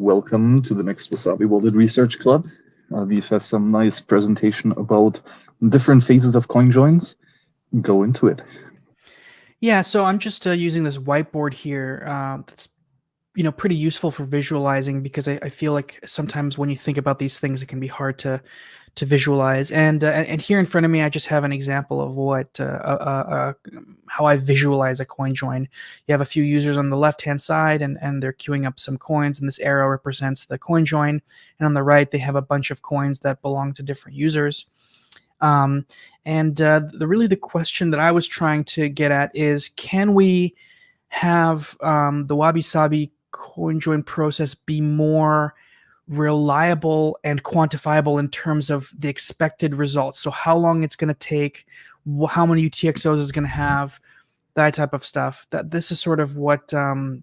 welcome to the next Wasabi Wallet Research Club. Uh, we've had some nice presentation about different phases of coin joins. Go into it. Yeah, so I'm just uh, using this whiteboard here. Uh, that's you know pretty useful for visualizing because I, I, feel like sometimes when you think about these things, it can be hard to to visualize. And, uh, and here in front of me, I just have an example of what uh, uh, uh, how I visualize a coin join. You have a few users on the left hand side, and and they're queuing up some coins, and this arrow represents the coin join. And on the right, they have a bunch of coins that belong to different users. Um, and uh, the really the question that I was trying to get at is, can we have um, the Wabi Sabi coin join process be more reliable and quantifiable in terms of the expected results. So how long it's going to take, how many UTXOs is going to have, that type of stuff. That this is sort of what um,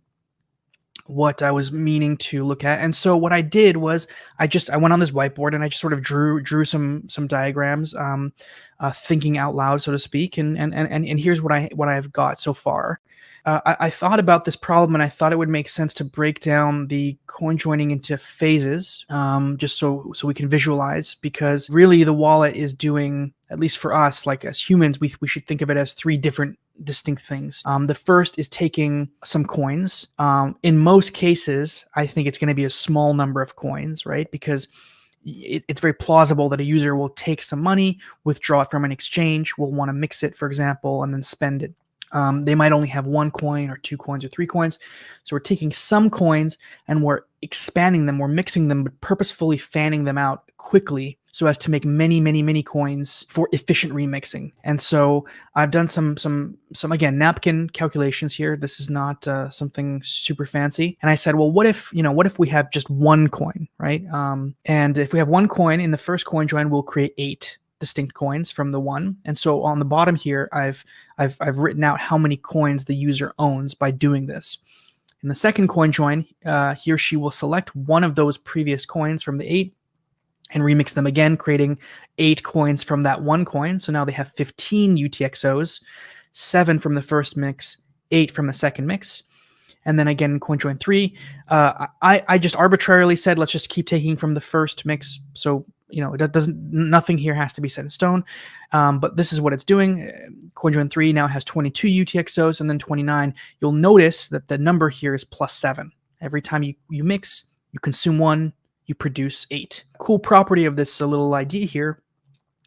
what I was meaning to look at. And so what I did was I just I went on this whiteboard and I just sort of drew drew some some diagrams, um, uh, thinking out loud, so to speak. And and and and here's what I what I've got so far uh, I, I, thought about this problem and I thought it would make sense to break down the coin joining into phases, um, just so so we can visualize. Because really, the wallet is doing, at least for us, like as humans, we we should think of it as three different distinct things. Um, the first is taking some coins. Um, in most cases, I think it's going to be a small number of coins, right? Because it's very plausible that a user will take some money, withdraw it from an exchange, will want to mix it, for example, and then spend it. Um, they might only have one coin or two coins or three coins. So we're taking some coins and we're expanding them, we're mixing them, but purposefully fanning them out quickly so as to make many, many, many coins for efficient remixing. And so I've done some, some, some again napkin calculations here. This is not uh, something super fancy. And I said, well, what if you know, what if we have just one coin, right? Um, and if we have one coin in the first coin join, we'll create eight distinct coins from the one. And so on the bottom here, I've, I've, I've written out how many coins the user owns by doing this. In the second coin join, uh, he or she will select one of those previous coins from the eight and remix them again, creating eight coins from that one coin. So now they have 15 UTXOs, seven from the first mix, eight from the second mix. And then again, coin join three, uh, I, I just arbitrarily said, let's just keep taking from the first mix. So you know, it doesn't, nothing here has to be set in stone, um, but this is what it's doing. CoinJoin 3 now has 22 UTXOs and then 29. You'll notice that the number here is plus seven. Every time you, you mix, you consume one, you produce eight. Cool property of this little idea here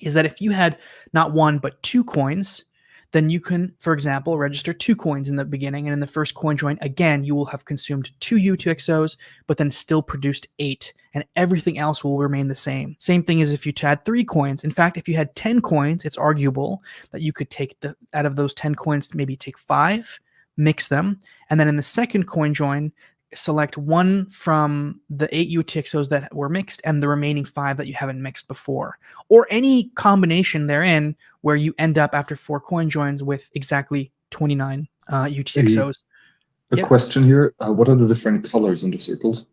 is that if you had not one, but two coins, then you can, for example, register two coins in the beginning, and in the first coin join, again, you will have consumed two UTXOs, but then still produced eight, and everything else will remain the same. Same thing as if you had three coins. In fact, if you had 10 coins, it's arguable that you could take the out of those 10 coins, maybe take five, mix them, and then in the second coin join, select one from the eight UTXOs that were mixed and the remaining five that you haven't mixed before, or any combination therein where you end up after four coin joins with exactly 29 uh, UTXOs. A, a yep. question here, uh, what are the different colors in the circles?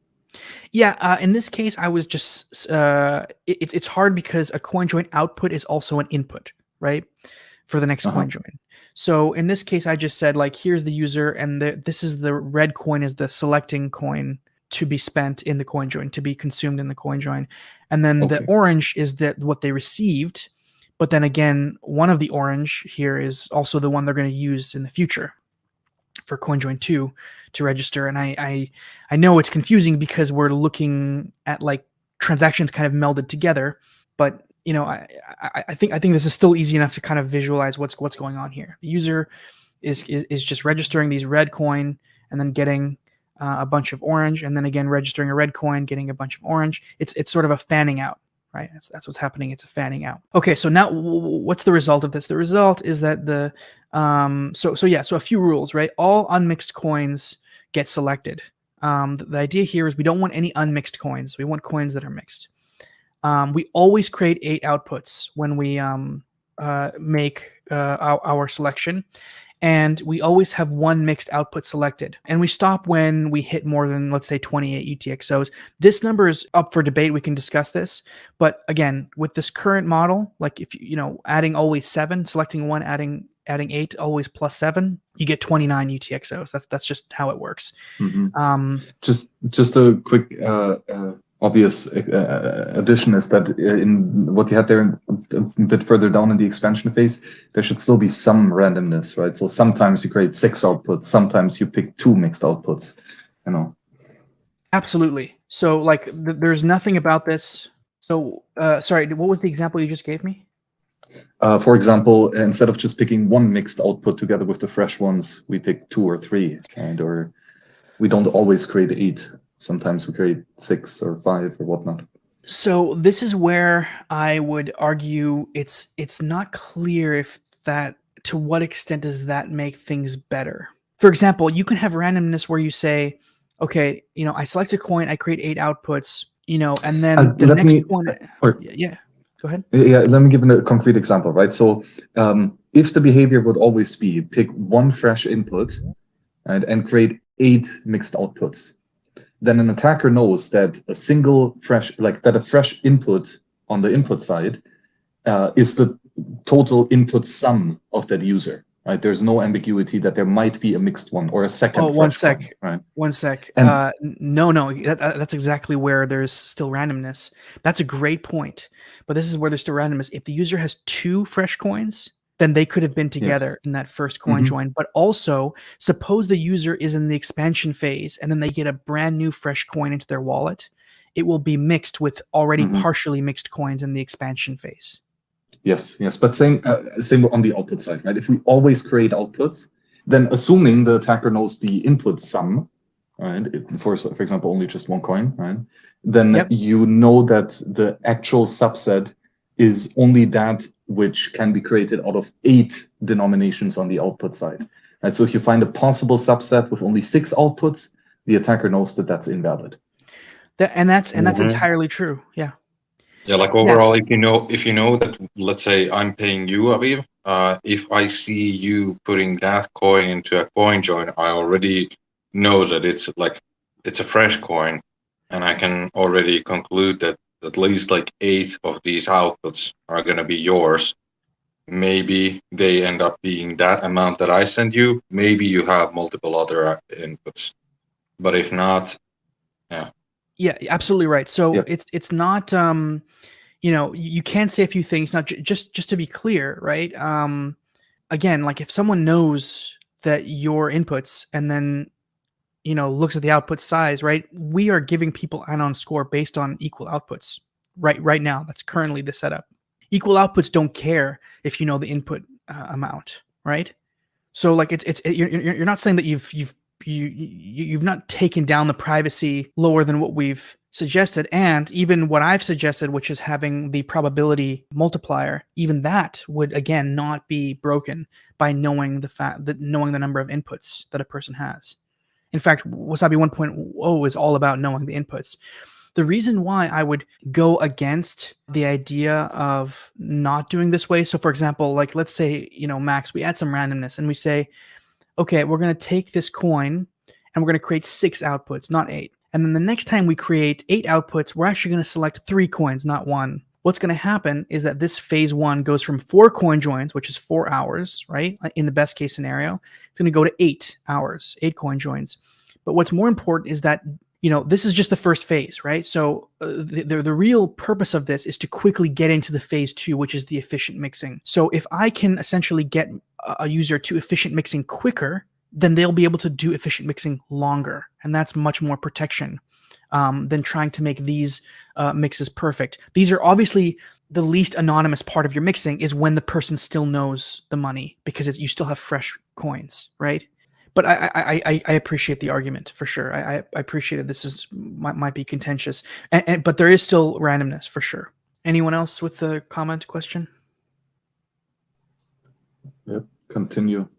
Yeah, uh, in this case, I was just, uh, it, it's hard because a coin join output is also an input, right? For the next uh -huh. coin join. So in this case, I just said like, here's the user and the, this is the red coin is the selecting coin to be spent in the coin join, to be consumed in the coin join. And then okay. the orange is that what they received. But then again, one of the orange here is also the one they're going to use in the future for CoinJoin 2 to register. And I, I, I know it's confusing because we're looking at like transactions kind of melded together, but you know, I, I, I, think I think this is still easy enough to kind of visualize what's what's going on here. The user is is, is just registering these red coin and then getting uh, a bunch of orange, and then again registering a red coin, getting a bunch of orange. It's it's sort of a fanning out, right? That's, that's what's happening. It's a fanning out. Okay, so now what's the result of this? The result is that the um so so yeah so a few rules, right? All unmixed coins get selected. Um, the, the idea here is we don't want any unmixed coins. We want coins that are mixed. Um, we always create eight outputs when we um, uh, make uh, our, our, selection. And we always have one mixed output selected. And we stop when we hit more than, let's say, 28 UTXOs. This number is up for debate. We can discuss this. But again, with this current model, like if you, you know, adding always seven, selecting one, adding adding eight always plus seven, you get 29 UTXOs. That's that's just how it works. Mhm. Um, Just just a quick uh, uh, obvious uh, addition is that uh, in what you had there a bit further down in the expansion phase, there should still be some randomness, right? So sometimes you create six outputs, sometimes you pick two mixed outputs, you know. absolutely. So like th- there's nothing about this. So uh, sorry, what was the example you just gave me? Uh, for example, instead of just picking one mixed output together with the fresh ones, we pick two or three, and Or we don't always create eight. Sometimes we create six or five or whatnot. So this is where I would argue it's it's not clear if that to what extent does that make things better. For example, you can have randomness where you say, okay, you know, I select a coin, I create eight outputs, you know, and then Uh, the let next me- one. or- Yeah, go ahead. Yeah, let me give a concrete example, right? So um, if the behavior would always be pick one fresh input right, and create eight mixed outputs, then an attacker knows that a single fresh, like that a fresh input on the input side uh, is the total input sum of that user, right? There's no ambiguity that there might be a mixed one or a second. Oh, one sec. right? One sec. And- uh, no, no, that- that's exactly where there's still randomness. That's a great point. But this is where there's still randomness. If the user has two fresh coins, then they could have been together in that first coin Mhm. join. But also, suppose the user is in the expansion phase and then they get a brand new fresh coin into their wallet. It will be mixed with already Mhm. partially mixed coins in the expansion phase. Yes, yes, but same uh, same on the output side, right? If we always create outputs, then assuming the attacker knows the input sum, right? For for example, only just one coin, right? Then Yep. you know that the actual subset is only that which can be created out of eight denominations on the output side, right? So if you find a possible subset with only six outputs, the attacker knows that that's invalid. That, and that's and that's Mhm. entirely true. Yeah. Yeah, like overall, if you know, if you know that, let's say I'm paying you, Aviv, uh, if I see you putting that coin into a coin join, I already know that it's like it's a fresh coin, and I can already conclude that at least like eight of these outputs are gonna be yours. Maybe they end up being that amount that I send you. Maybe you have multiple other uh, inputs, but if not, Yeah, Yeah, absolutely right. So Yep. it's it's not um you know, you can say a few things now j- just just to be clear, right? Um again, like if someone knows that your inputs and then you know looks at the output size, right? We are giving people anon score based on equal outputs. Right right now, that's currently the setup. Equal outputs don't care if you know the input uh, amount, right? So like it's it's it, you're, you're not saying that you've you've you, you you've not taken down the privacy lower than what we've suggested and even what i've suggested which is having the probability multiplier even that would again not be broken by knowing the fact that knowing the number of inputs that a person has in fact wasabi 1.0 is all about knowing the inputs the reason why i would go against the idea of not doing this way so for example like let's say you know max we add some randomness and we say okay, we're going to take this coin and we're going to create six outputs, not eight. And then the next time we create eight outputs, we're actually going to select three coins, not one. What's going to happen is that this phase one goes from four coin joins, which is four hours, right? In the best case scenario, it's going to go to eight hours, eight coin joins. But what's more important is that you know this is just the first phase right so uh, the, the, the real purpose of this is to quickly get into the phase two which is the efficient mixing so if i can essentially get a- a user to efficient mixing quicker then they'll be able to do efficient mixing longer and that's much more protection um, than trying to make these uh, mixes perfect these are obviously the least anonymous part of your mixing is when the person still knows the money because it, you still have fresh coins right but I, I, I, I appreciate the argument for sure. I, I I appreciate that this is might, might be contentious, and, and but there is still randomness for sure. Anyone else with the comment question? Yep, continue.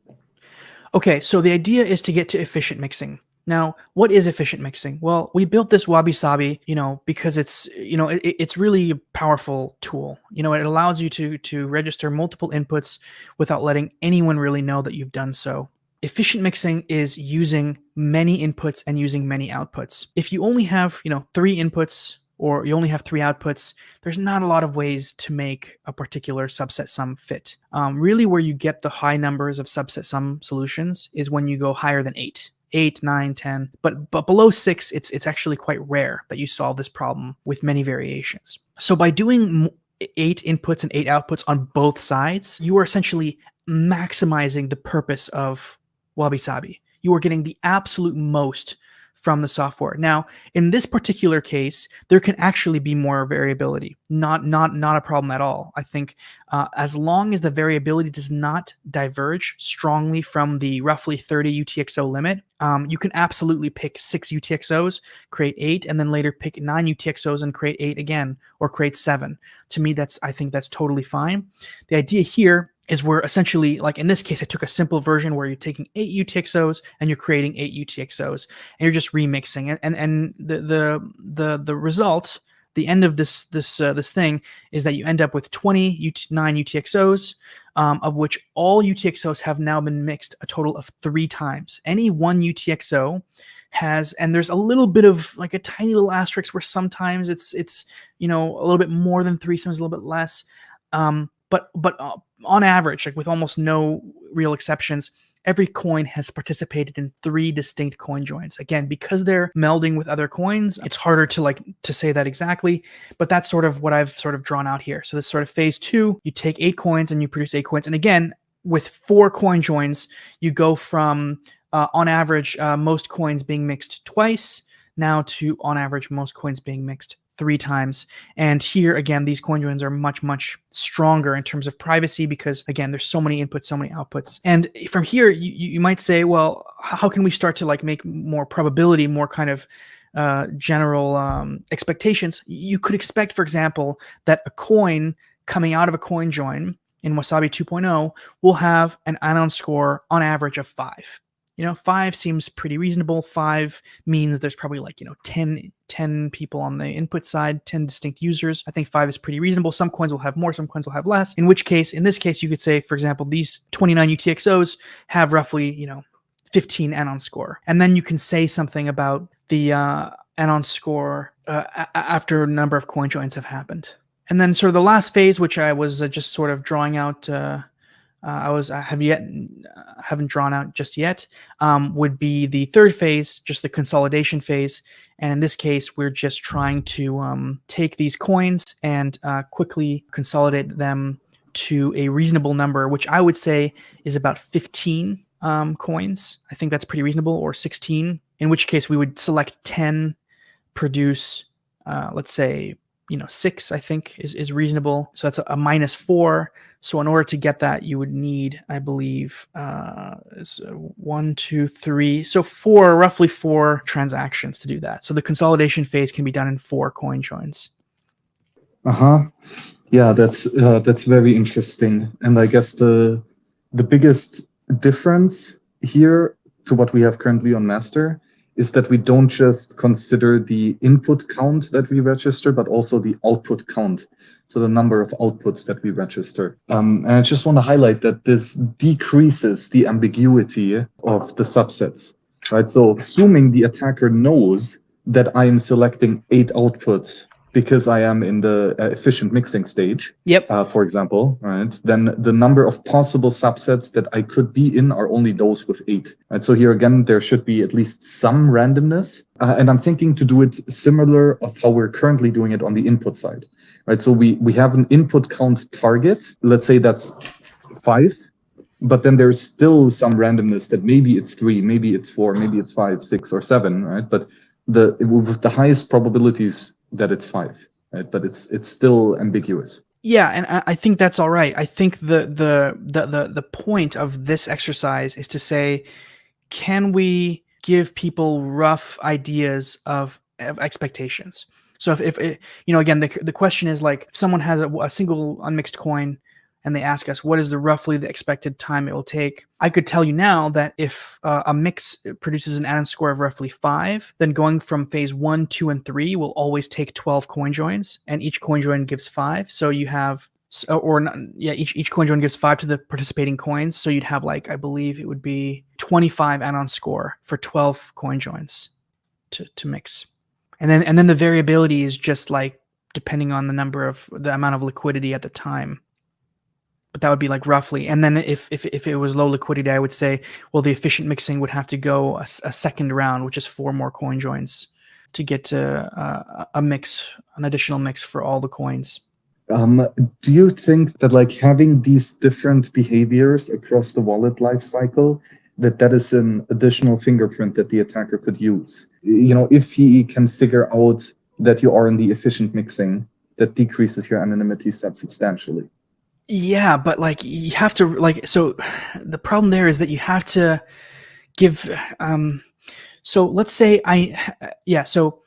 Okay, so the idea is to get to efficient mixing. Now, what is efficient mixing? Well, we built this Wabi Sabi, you know, because it's, you know, it, it's really a powerful tool. You know, it allows you to to register multiple inputs without letting anyone really know that you've done so. Efficient mixing is using many inputs and using many outputs. If you only have, you know, three inputs or you only have three outputs, there's not a lot of ways to make a particular subset sum fit. Um, really, where you get the high numbers of subset sum solutions is when you go higher than eight. 8 9 10 but but below 6 it's it's actually quite rare that you solve this problem with many variations. So by doing eight inputs and eight outputs on both sides you are essentially maximizing the purpose of wabi sabi you are getting the absolute most from the software. Now, in this particular case, there can actually be more variability. Not not not a problem at all. I think uh, as long as the variability does not diverge strongly from the roughly 30 UTXO limit, um, you can absolutely pick six UTXOs, create eight, and then later pick nine UTXOs and create eight again, or create seven. To me, that's I think that's totally fine. The idea here is where essentially, like in this case, I took a simple version where you're taking eight UTXOs and you're creating eight UTXOs, and you're just remixing it. And and the the the the result, the end of this this uh, this thing is that you end up with 29 UTXOs, um, of which all UTXOs have now been mixed a total of three times. Any one UTXO has and there's a little bit of like a tiny little asterisk where sometimes it's it's you know a little bit more than three sometimes a little bit less um but but uh, on average, like with almost no real exceptions, every coin has participated in three distinct coin joins. Again, because they're melding with other coins, it's harder to like to say that exactly, but that's sort of what I've sort of drawn out here. So this sort of phase two, you take eight coins and you produce eight coins. And again, with four coin joins, you go from uh, on average uh, most coins being mixed twice now to on average most coins being mixed three times. And here again, these coin joins are much, much stronger in terms of privacy because again, there's so many inputs, so many outputs. And from here, you, you might say, well, how can we start to like make more probability, more kind of uh, general um, expectations? You could expect, for example, that a coin coming out of a coin join in Wasabi 2.0 will have an anon score on average of five you know five seems pretty reasonable. Five means there's probably like you know 10 10 people on the input side 10 distinct users. I think five is pretty reasonable. Some coins will have more some coins will have less. In which case in this case you could say for example these 29 utxos have roughly you know 15 anon score. And then you can say something about the uh, anon score uh, after a number of coin joins have happened. And then sort of the last phase which i was uh, just sort of drawing out uh, uh, I was I have yet haven't drawn out just yet um, would be the third phase, just the consolidation phase. And in this case, we're just trying to um, take these coins and uh, quickly consolidate them to a reasonable number, which I would say is about 15 um, coins. I think that's pretty reasonable, or 16. In which case, we would select 10, produce, uh, let's say, you know, six. I think is is reasonable. So that's a, a minus four so in order to get that, you would need, I believe, uh, one, two, three, so four, roughly four transactions to do that. So the consolidation phase can be done in four coin joins. Uh huh. Yeah, that's uh, that's very interesting, and I guess the the biggest difference here to what we have currently on master is that we don't just consider the input count that we register, but also the output count so the number of outputs that we register. Um, and I just want to highlight that this decreases the ambiguity of the subsets, right? So assuming the attacker knows that I am selecting eight outputs because I am in the uh, efficient mixing stage, yep. Uh, for example, right, then the number of possible subsets that I could be in are only those with eight. And So here again, there should be at least some randomness. Uh, and I'm thinking to do it similar of how we're currently doing it on the input side right? So we, we have an input count target. Let's say that's five, but then there's still some randomness that maybe it's three, maybe it's four, maybe it's five, six, or seven, right? But the with the highest probabilities that it's five, right? But it's it's still ambiguous. Yeah, and I think that's all right. I think the the the the, the point of this exercise is to say, can we give people rough ideas of, of expectations? So if, if it, you know, again, the, the question is like, if someone has a, a single unmixed coin and they ask us what is the roughly the expected time it will take, I could tell you now that if uh, a mix produces an anon score of roughly five, then going from phase one, two, and three will always take 12 coin joins, and each coin join gives five. So you have or not, yeah, each each coin join gives five to the participating coins. So you'd have like I believe it would be 25 anon score for 12 coin joins to to mix. And then and then the variability is just like depending on the number of the amount of liquidity at the time. But that would be like roughly. And then if if, if it was low liquidity i would say well the efficient mixing would have to go a, a second round which is four more coin joins to get to uh, a mix an additional mix for all the coins. Um, do you think that like having these different behaviors across the wallet life cycle that that is an additional fingerprint that the attacker could use you know if he can figure out that you are in the efficient mixing that decreases your anonymity set substantially. Yeah but like you have to like so the problem there is that you have to give um so let's say i yeah so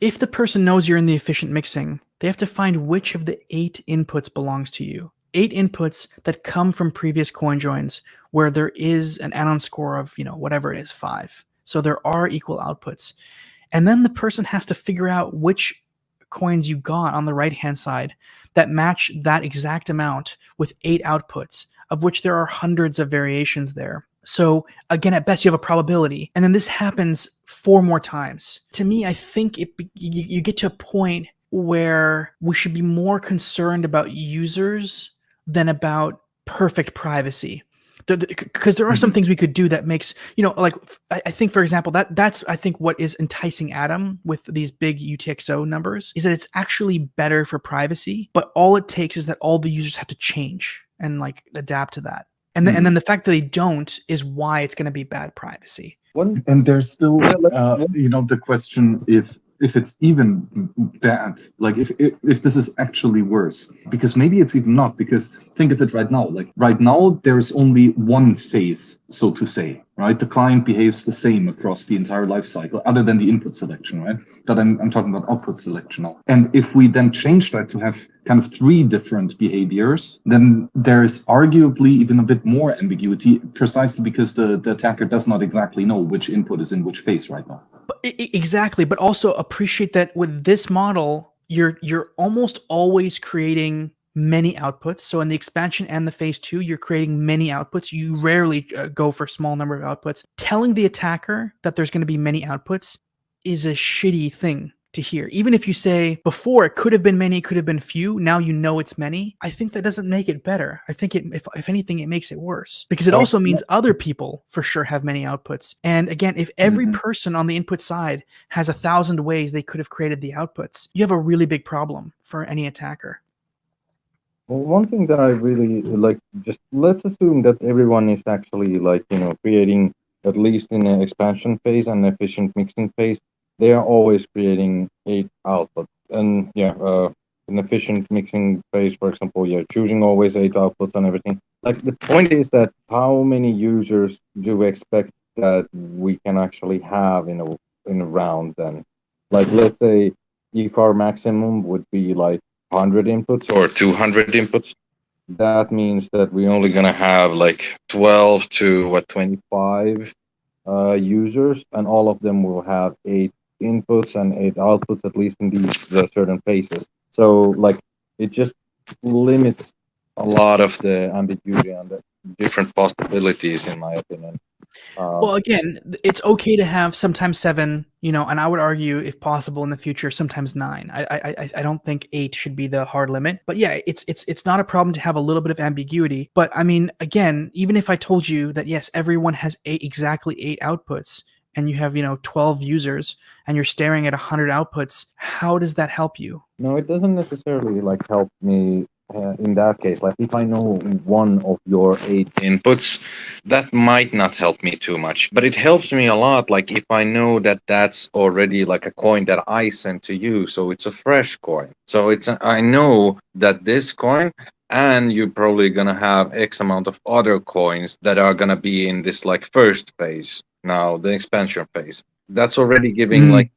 if the person knows you're in the efficient mixing they have to find which of the eight inputs belongs to you. Eight inputs that come from previous coin joins where there is an anon score of you know whatever it is five so there are equal outputs and then the person has to figure out which coins you got on the right hand side that match that exact amount with eight outputs, of which there are hundreds of variations there. So again, at best, you have a probability, and then this happens four more times. To me, I think it you, you get to a point where we should be more concerned about users than about perfect privacy because there are some mm-hmm. things we could do that makes you know like I, think for example that that's i think what is enticing adam with these big utxo numbers is that it's actually better for privacy but all it takes is that all the users have to change and like adapt to that and, mm-hmm. and then the fact that they don't is why it's going to be bad privacy and there's still uh, you know the question if if it's even bad like if, if if this is actually worse because maybe it's even not because think of it right now like right now there's only one phase so to say right? The client behaves the same across the entire life cycle other than the input selection right? But i'm, I'm talking about output selection now. And if we then change that to have kind of three different behaviors then there's arguably even a bit more ambiguity precisely because the, the attacker does not exactly know which input is in which phase right now exactly but also appreciate that with this model you're you're almost always creating many outputs. So in the expansion and the phase two you're creating many outputs. You rarely uh, go for small number of outputs. Telling the attacker that there's going to be many outputs is a shitty thing to hear. Even if you say before it could have been many, could have been few, now you know it's many. I think that doesn't make it better. I think it, if, if anything, it makes it worse because it also means other people for sure have many outputs. And again, if every mm-hmm. person on the input side has a thousand ways they could have created the outputs, you have a really big problem for any attacker. Well, one thing that I really like, just let's assume that everyone is actually like, you know, creating at least in an expansion phase and efficient mixing phase, they are always creating eight outputs. And yeah, uh, an efficient mixing phase, for example, you're choosing always eight outputs and everything. Like the point is that how many users do we expect that we can actually have in a in a round then? Like let's say our maximum would be like 100 inputs or 200 inputs that means that we're only to have like 12 to what 25 uh, users and all of them will have eight inputs and eight outputs, at least in these the certain phases. So like it just limits a lot of the ambiguity and the different possibilities, in my opinion. Um, well, again, it's okay to have sometimes seven, you know, and I would argue, if possible, in the future, sometimes nine. I, I, I don't think eight should be the hard limit. But yeah, it's it's it's not a problem to have a little bit of ambiguity. But I mean, again, even if I told you that yes, everyone has eight exactly eight outputs, and you have you know 12 users and you're staring at 100 outputs how does that help you? No it doesn't necessarily like help me uh, in that case. Like if i know one of your eight inputs that might not help me too much. But it helps me a lot like if i know that that's already like a coin that i sent to you so it's a fresh coin. So it's a, I know that this coin and you're probably going to have x amount of other coins that are going to be in this like first phase now, the expansion phase. That's already giving mm. like.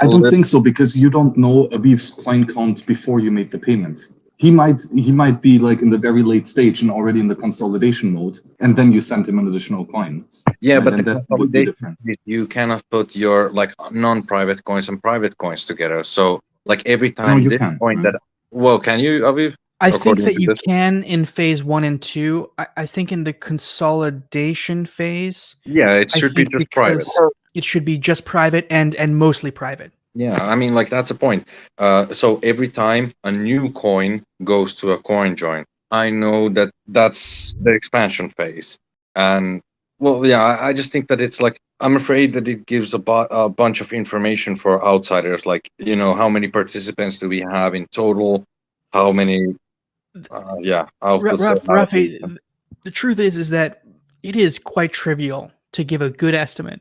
I don't think so because you don't know Aviv's coin count before you make the payment. He might he might be like in the very late stage and already in the consolidation mode, and then you send him an additional coin. Yeah, and, but the consolidation you cannot put your like non-private coins and private coins together. So like every time no, this can, coin right? that well, can you Aviv? I think that you this? can in phase one and two. I, I, think in the consolidation phase. Yeah, it should be just private. It should be just private and and mostly private. Yeah, I mean, like that's a point. Uh, so every time a new coin goes to a coin join, I know that that's the expansion phase. And well, yeah, I, I just think that it's like I'm afraid that it gives a, bu- a bunch of information for outsiders, like you know, how many participants do we have in total? How many? Uh, yeah, Raf, are Rafi, allocated. the truth is is that it is quite trivial to give a good estimate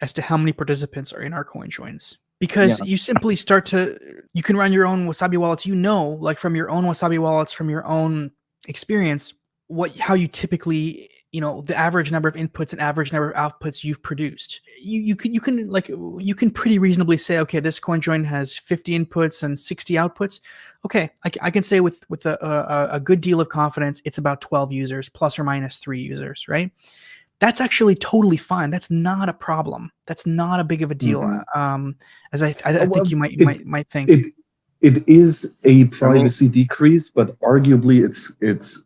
as to how many participants are in our coin joins because you simply start to you can run your own wasabi wallets you know like from your own wasabi wallets from your own experience what how you typically you know the average number of inputs and average number of outputs you've produced. You you can you can like you can pretty reasonably say okay this coin join has 50 inputs and 60 outputs. Okay I can say with with a, a, a good deal of confidence it's about 12 users plus or minus three users right? That's actually totally fine. That's not a problem. That's not a big of a deal Mhm. um as i i, I Well, think you might it- might might think. It it is a privacy decrease, but arguably it's it's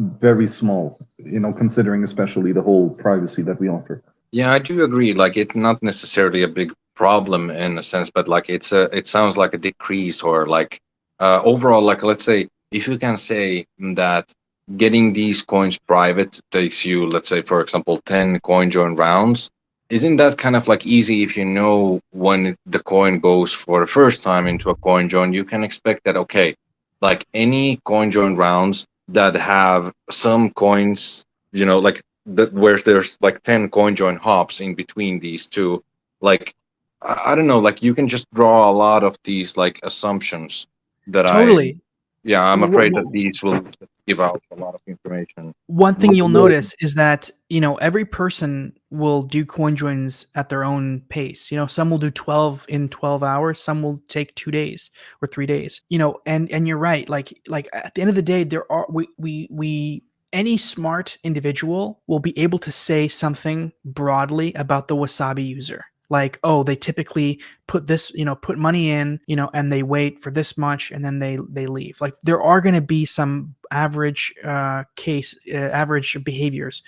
very small. You know, considering especially the whole privacy that we offer. Yeah, I do agree. Like, it's not necessarily a big problem in a sense, but like, it's a. It sounds like a decrease or like uh, overall. Like, let's say if you can say that getting these coins private takes you, let's say, for example, ten coin join rounds. Isn't that kind of like easy if you know when the coin goes for the first time into a coin join? You can expect that okay, like any coin join rounds that have some coins, you know, like that where there's like 10 coin join hops in between these two. Like I, I don't know like you can just draw a lot of these like assumptions that totally. I yeah i'm afraid that these will give out a lot of information. One thing you'll notice is that you know every person will do coin joins at their own pace. You know some will do 12 in 12 hours some will take two days or three days you know and and you're right like like at the end of the day there are we we we any smart individual will be able to say something broadly about the wasabi user like oh they typically put this you know put money in you know and they wait for this much and then they they leave. Like there are going to be some average uh, case uh, average behaviors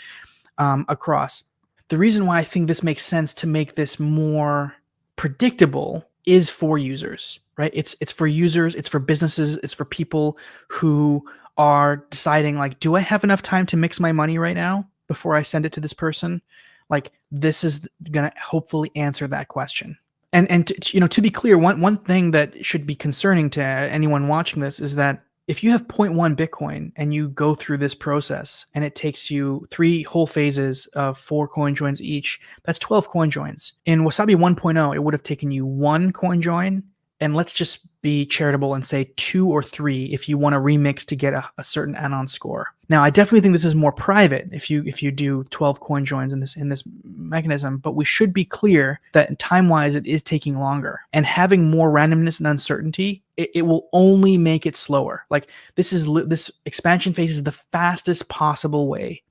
um, across. The reason why i think this makes sense to make this more predictable is for users right? It's it's for users it's for businesses it's for people who are deciding like do i have enough time to mix my money right now before i send it to this person like this is going to hopefully answer that question. And and to, you know to be clear one one thing that should be concerning to anyone watching this is that if you have 0.1 bitcoin and you go through this process and it takes you three whole phases of four coin joins each that's 12 coin joins. In wasabi 1.0 it would have taken you one coin join and let's just be charitable and say two or three if you want to remix to get a, a certain anon score. Now i definitely think this is more private if you if you do 12 coin joins in this in this mechanism but we should be clear that time wise it is taking longer. And having more randomness and uncertainty it, it will only make it slower. Like this is this expansion phase is the fastest possible way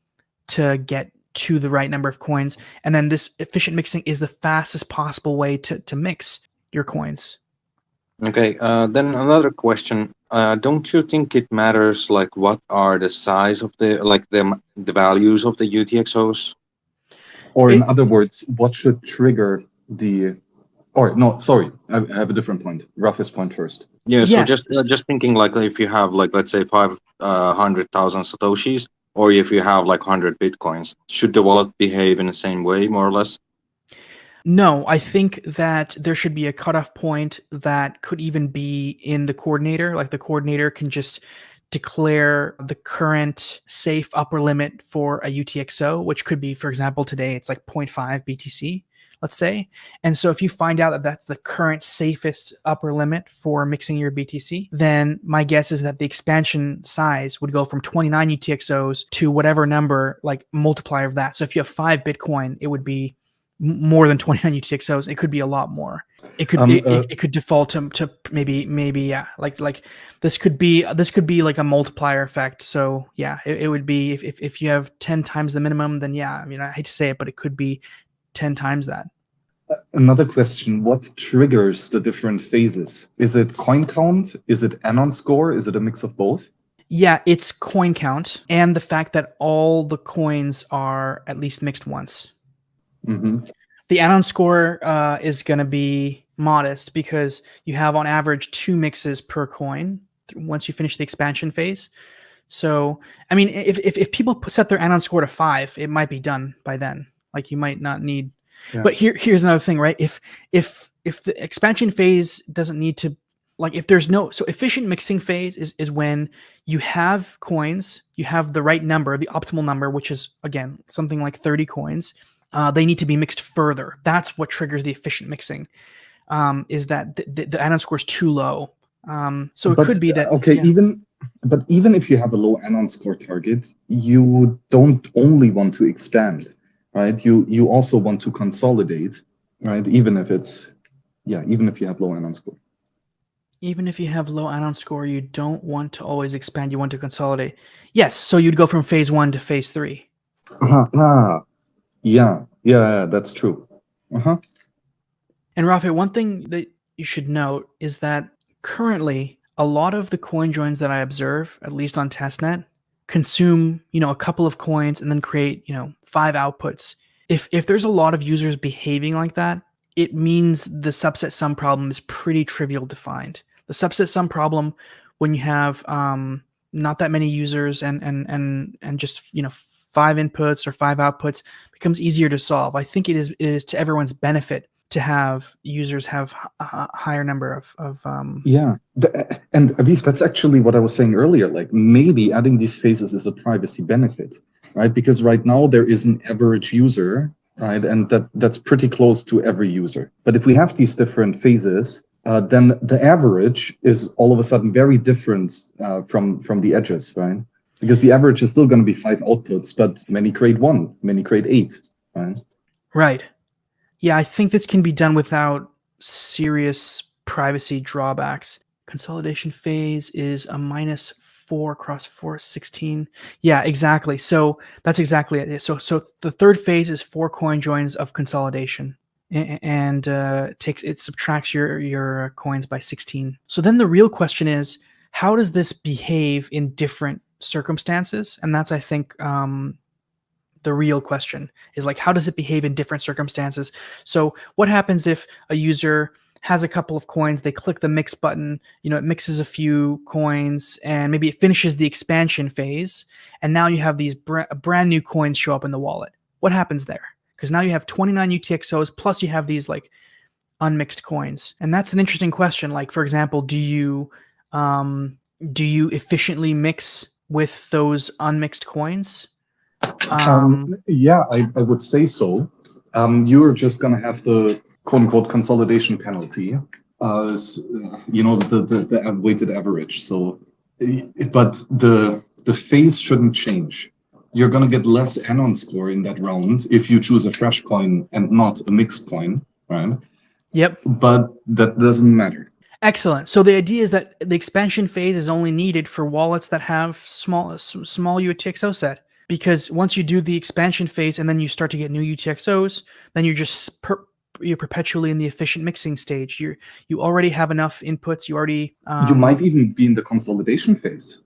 to get to the right number of coins. And then this efficient mixing is the fastest possible way to to mix your coins okay uh, then another question uh, don't you think it matters like what are the size of the like the the values of the utxos Or in It- other words, what should trigger the? Or no, sorry, I I have a different point. Roughest point first. Yeah, so Yes. just uh, just thinking like if you have like let's say five uh, hundred thousand satoshis, or if you have like hundred bitcoins, should the wallet behave in the same way, more or less? No, I think that there should be a cutoff point that could even be in the coordinator. Like the coordinator can just declare the current safe upper limit for a UTXO, which could be, for example, today it's like 0.5 BTC, let's say. And so if you find out that that's the current safest upper limit for mixing your BTC, then my guess is that the expansion size would go from 29 UTXOs to whatever number, like multiplier of that. So if you have five Bitcoin, it would be more than 29 UTXOs. It could be a lot more. It could Um, it, uh, it, it could default to, to maybe maybe yeah like like this could be this could be like a multiplier effect. So yeah, it, it would be if, if if you have 10 times the minimum, then yeah, I mean I hate to say it, but it could be 10 times that. Another question: What triggers the different phases? Is it coin count? Is it anon score? Is it a mix of both? Yeah, it's coin count and the fact that all the coins are at least mixed once. Hmm The anon score uh, is going to be modest because you have on average two mixes per coin once you finish the expansion phase. So, I mean, if, if, if people set their anon score to five, it might be done by then. Like you might not need, Yeah. but here, here's another thing, right? If, if, if the expansion phase doesn't need to, like if there's no, so efficient mixing phase is, is when you have coins, you have the right number, the optimal number, which is again, something like 30 coins. Uh, they need to be mixed further. That's what triggers the efficient mixing. Um, is that the, the, the anon score is too low. Um, so it But, could be uh, that okay yeah. even but even if you have a low anon score target you don't only want to expand right you you also want to consolidate right even if it's yeah even if you have low anon score Even if you have low anon score, you don't want to always expand. You want to consolidate. Yes, so you'd go from phase one to phase three. uh-huh. ah, yeah yeah that's true uh-huh And Rafa, one thing that you should note is that currently a lot of the coin joins that I observe, at least on testnet, consume, you know, a couple of coins and then create, you know, five outputs. If if there's a lot of users behaving like that, it means the subset sum problem is pretty trivial to find. The subset sum problem when you have um, not that many users and and and and just you know five inputs or five outputs becomes easier to solve. I think it is it is to everyone's benefit to have users have a higher number of of um, Yeah, the, and Aviv, that's actually what I was saying earlier. Like maybe adding these phases is a privacy benefit, right? Because right now there is an average user, right, and that that's pretty close to every user. But if we have these different phases, uh, then the average is all of a sudden very different uh, from from the edges, right? Because the average is still going to be five outputs, but many create one, many create eight, right? Right. Yeah, I think this can be done without serious privacy drawbacks. Consolidation phase is a minus four across four, 16. Yeah, exactly. So that's exactly it. So so the third phase is four coin joins of consolidation. And uh, takes it subtracts your your coins by 16. So then the real question is, how does this behave in different circumstances? And that's I think um, the real question is like how does it behave in different circumstances? So what happens if a user has a couple of coins they click the mix button you know it mixes a few coins and maybe it finishes the expansion phase and now you have these br- brand new coins show up in the wallet. What happens there? Because now you have 29 utxos plus you have these like unmixed coins. And that's an interesting question like for example do you um do you efficiently mix with those unmixed coins Um, yeah, I, I would say so. Um, you're just going to have the quote unquote consolidation penalty as, uh, you know, the, the, the weighted average. So, uh, but the, the phase shouldn't change. You're going to get less anon score in that round if you choose a fresh coin and not a mixed coin, right? Yep. But that doesn't matter. Excellent. So the idea is that the expansion phase is only needed for wallets that have small small UTXO set because once you do the expansion phase and then you start to get new UTXOs, then you're just per, you're perpetually in the efficient mixing stage. You you already have enough inputs. You already um, you might even be in the consolidation phase.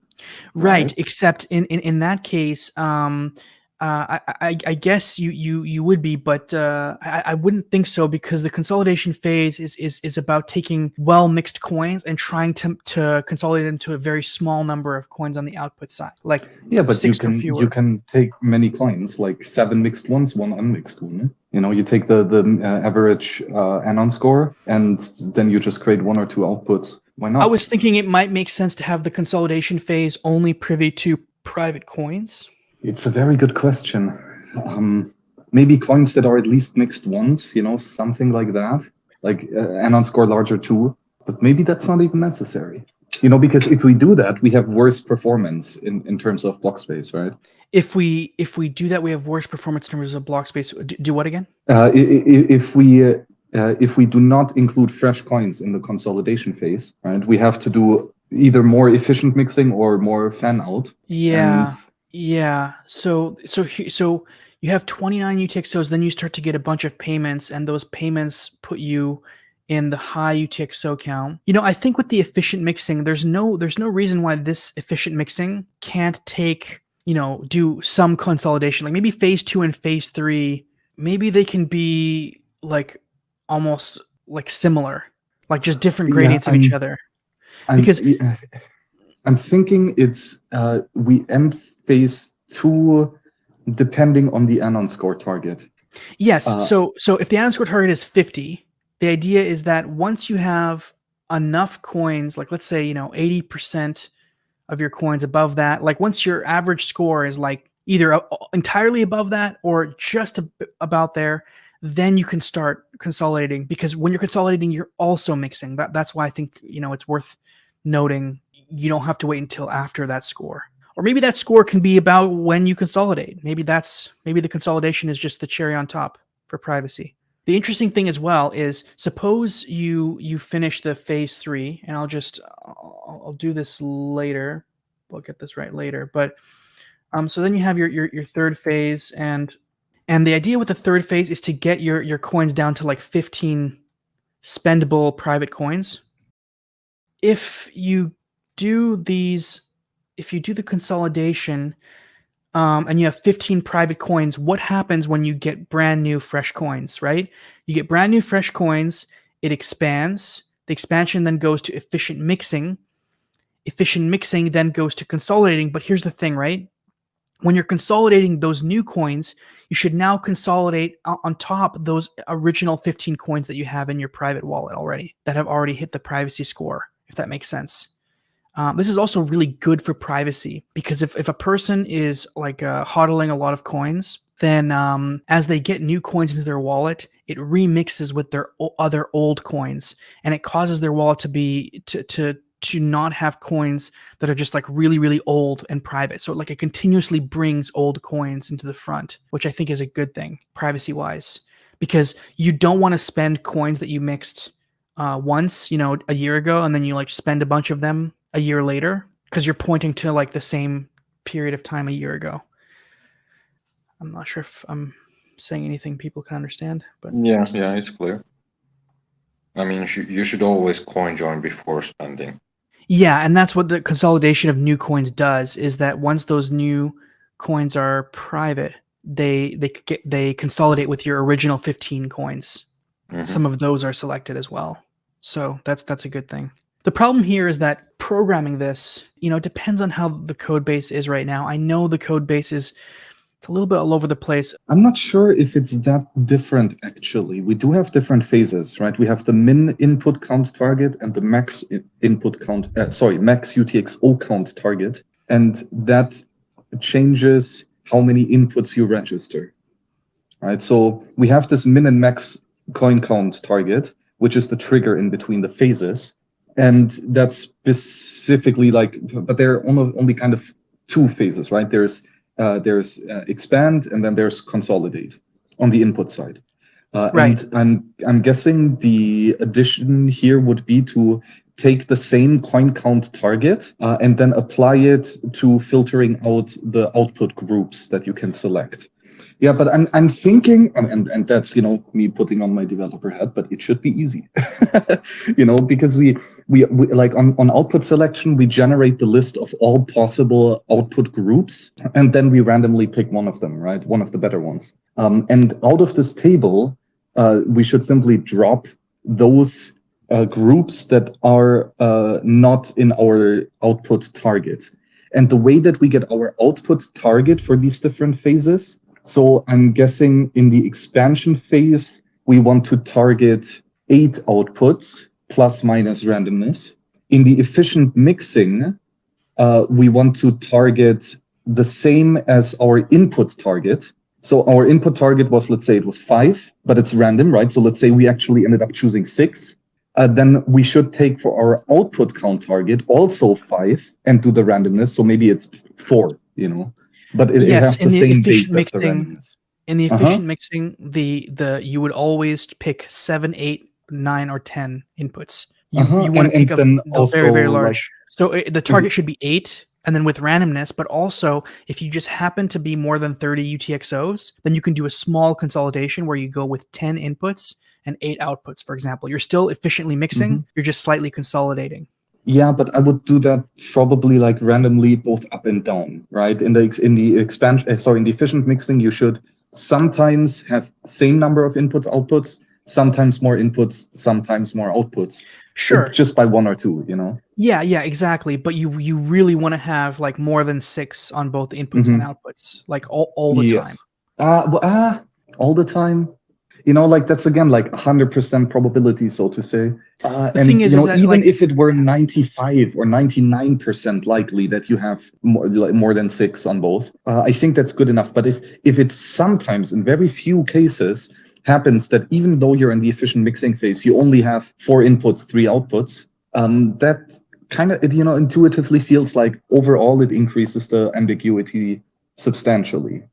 right, right? except in in, in that case um uh, I, I, I guess you, you you would be, but uh, I, I wouldn't think so because the consolidation phase is is, is about taking well mixed coins and trying to to consolidate them to a very small number of coins on the output side. Like Yeah, but you can fewer. you can take many coins, like seven mixed ones, one unmixed one. You know, you take the the uh, average uh, anon score, and then you just create one or two outputs. Why not? I was thinking it might make sense to have the consolidation phase only privy to private coins. It's a very good question. Um, maybe coins that are at least mixed once. You know, something like that, like uh, anon score larger two. But maybe that's not even necessary. You know, because if we do that, we have worse performance in, in terms of block space, right? If we if we do that, we have worse performance in terms of block space. Do, do what again? Uh, if we uh, uh, if we do not include fresh coins in the consolidation phase, right, we have to do either more efficient mixing or more fan out. Yeah. And Yeah. So so he- so you have 29 UTXOs, then you start to get a bunch of payments, and those payments put you in the high UTXO count. You know, I think with the efficient mixing, there's no there's no reason why this efficient mixing can't take, you know, do some consolidation. Like maybe phase two and phase three, maybe they can be like almost like similar, like just different gradients Yeah, of each other? I'm, Because- I'm thinking it's uh, we end phase two depending on the anon score target. Yes. Uh, so so if the anon score target is 50, the idea is that once you have enough coins, like let's say, you know, 80% of your coins above that, like once your average score is like either entirely above that or just about there, then you can start consolidating because when you're consolidating, you're also mixing. That that's why I think, you know, it's worth noting you don't have to wait until after that score or maybe that score can be about when you consolidate. Maybe that's maybe the consolidation is just the cherry on top for privacy. The interesting thing as well is suppose you you finish the phase three and i'll just i'll, I'll do this later. We'll get this right later but um so then you have your, your your third phase and and the idea with the third phase is to get your your coins down to like 15 spendable private coins. If you do these if you do the consolidation um, and you have 15 private coins what happens when you get brand new fresh coins right? You get brand new fresh coins it expands the expansion then goes to efficient mixing. Efficient mixing then goes to consolidating but here's the thing right? When you're consolidating those new coins you should now consolidate on top those original 15 coins that you have in your private wallet already that have already hit the privacy score if that makes sense um, this is also really good for privacy because if, if a person is like uh, hodling a lot of coins, then um, as they get new coins into their wallet, it remixes with their other old coins, and it causes their wallet to be to to to not have coins that are just like really really old and private. So like it continuously brings old coins into the front, which I think is a good thing privacy wise, because you don't want to spend coins that you mixed uh, once, you know, a year ago, and then you like spend a bunch of them a year later because you're pointing to like the same period of time a year ago. I'm not sure if I'm saying anything people can understand, but Yeah, yeah, it's clear. I mean, you should, always coin join before spending. yeah, and that's what the consolidation of new coins does is that once those new coins are private, they they get they consolidate with your original 15 coins. Mhm. some of those are selected as well. So that's that's a good thing. The problem here is that programming this, you know, depends on how the code base is right now. I know the code base is it's a little bit all over the place. I'm not sure if it's that different actually. We do have different phases, right? We have the min input count target and the max input count, uh, sorry, max UTXO count target. And that changes how many inputs you register, right? So we have this min and max coin count target, which is the trigger in between the phases. And that's specifically like, but there are only, only kind of two phases, right? There's uh, there's uh, expand and then there's consolidate on the input side. Uh, Right. And I'm I'm guessing the addition here would be to take the same coin count target uh, and then apply it to filtering out the output groups that you can select. Yeah, but I'm I'm thinking, and, and and that's you know me putting on my developer hat, but it should be easy, you know, because we we, we like on, on output selection we generate the list of all possible output groups and then we randomly pick one of them right? One of the better ones. Um, and out of this table uh, we should simply drop those uh, groups that are uh, not in our output target. And the way that we get our output target for these different phases so i'm guessing in the expansion phase we want to target eight outputs plus minus randomness. In the efficient mixing, uh, we want to target the same as our input target. So our input target was, let's say it was five, but it's random, right? So let's say we actually ended up choosing six. Uh, then we should take for our output count target also five and do the randomness. So maybe it's four, you know, but it, it Yes, has in the the same efficient base as the mixing, randomness. In the Uh-huh. efficient mixing, the the you would always pick seven, eight, nine, or ten inputs. You, Uh-huh, you want to pick and a, then the very very also, like- large. so it, the target should be eight, and then with randomness. But also, if you just happen to be more than thirty UTXOs, then you can do a small consolidation where you go with ten inputs and eight outputs. For example, you're still efficiently mixing. Mm-hmm. You're just slightly consolidating. Yeah, but I would do that probably like randomly both up and down, right? In the in the expansion, uh, sorry, in the efficient mixing, you should sometimes have same number of inputs outputs, sometimes more inputs, sometimes more outputs. Sure. Just by one or two, you know. Yeah, yeah, exactly. But you you really want to have like more than six on both inputs and outputs, like all, all the time. Yes. Uh, well, uh, all the time. You know, like that's again like 100% probability, so to say. Uh, The and thing is- you is that, even like- if it were 95 or 99% likely that you have more, like, more than six on both, uh, I think that's good enough. But if if it's sometimes in very few cases happens that even though you're in the efficient mixing phase, you only have four inputs, three outputs, um, that kind of you know intuitively feels like overall it increases the ambiguity substantially.